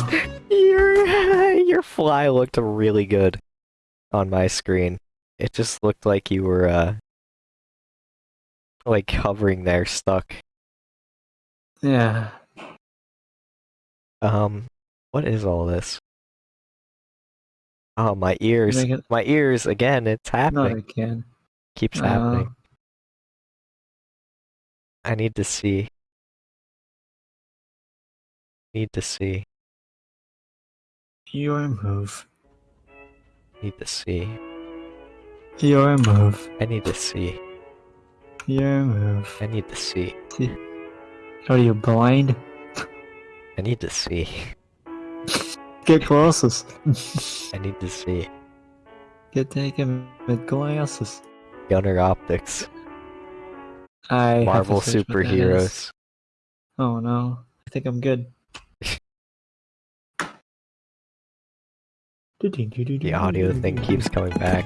Your your fly looked really good on my screen. It just looked like you were uh like hovering there stuck. yeah. Um what is all this? Oh my ears. It- My ears again, it's happening. Not again. Keeps Oh. happening. I need to see. Need to see. Your move. Need to see. Your move. I need to see. Your move. I need to see. Are you blind? I need to see. Get glasses. I need to see. Get taken with glasses. Gunnar Optiks. I Marvel search what that is. superheroes. Oh no, I think I'm good. The audio thing keeps coming back.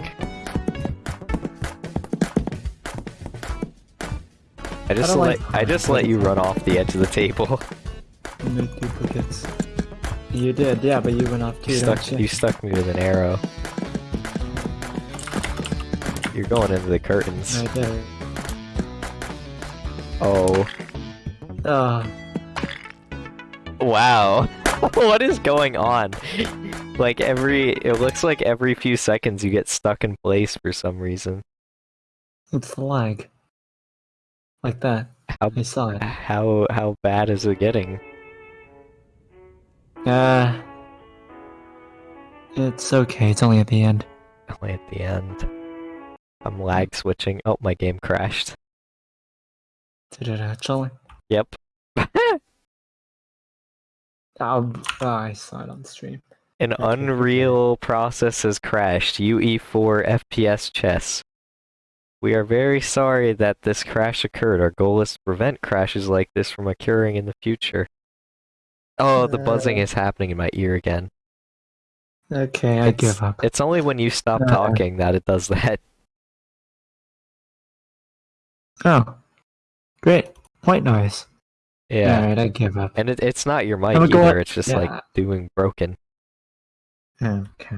I just don't let like I just let you run off the edge of the table. Make duplicates. You did, yeah, but you went off too. You stuck you? you stuck me with an arrow. You're going into the curtains. I did. Oh Ah, wow. what is going on? Like every it looks like every few seconds you get stuck in place for some reason. it's the lag. Like that. How I saw it. how how bad is it getting? Uh, it's okay. It's only at the end. Only at the end. I'm lag switching. Oh, my game crashed. Did it actually? Yep. Oh, oh, I saw it on stream. An Okay, okay. Unreal process has crashed. UE4 FPS chess. We are very sorry that this crash occurred. Our goal is to prevent crashes like this from occurring in the future. Oh, the buzzing Uh. is happening in my ear again. Okay, I It's, give up. it's only when you stop Uh. talking that it does that. Oh, great. White noise. Yeah. Alright, I give up. And it, it's not your mic go either, it's just yeah. like doing broken. Okay.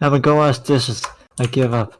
I'm gonna go wash dishes. I give up.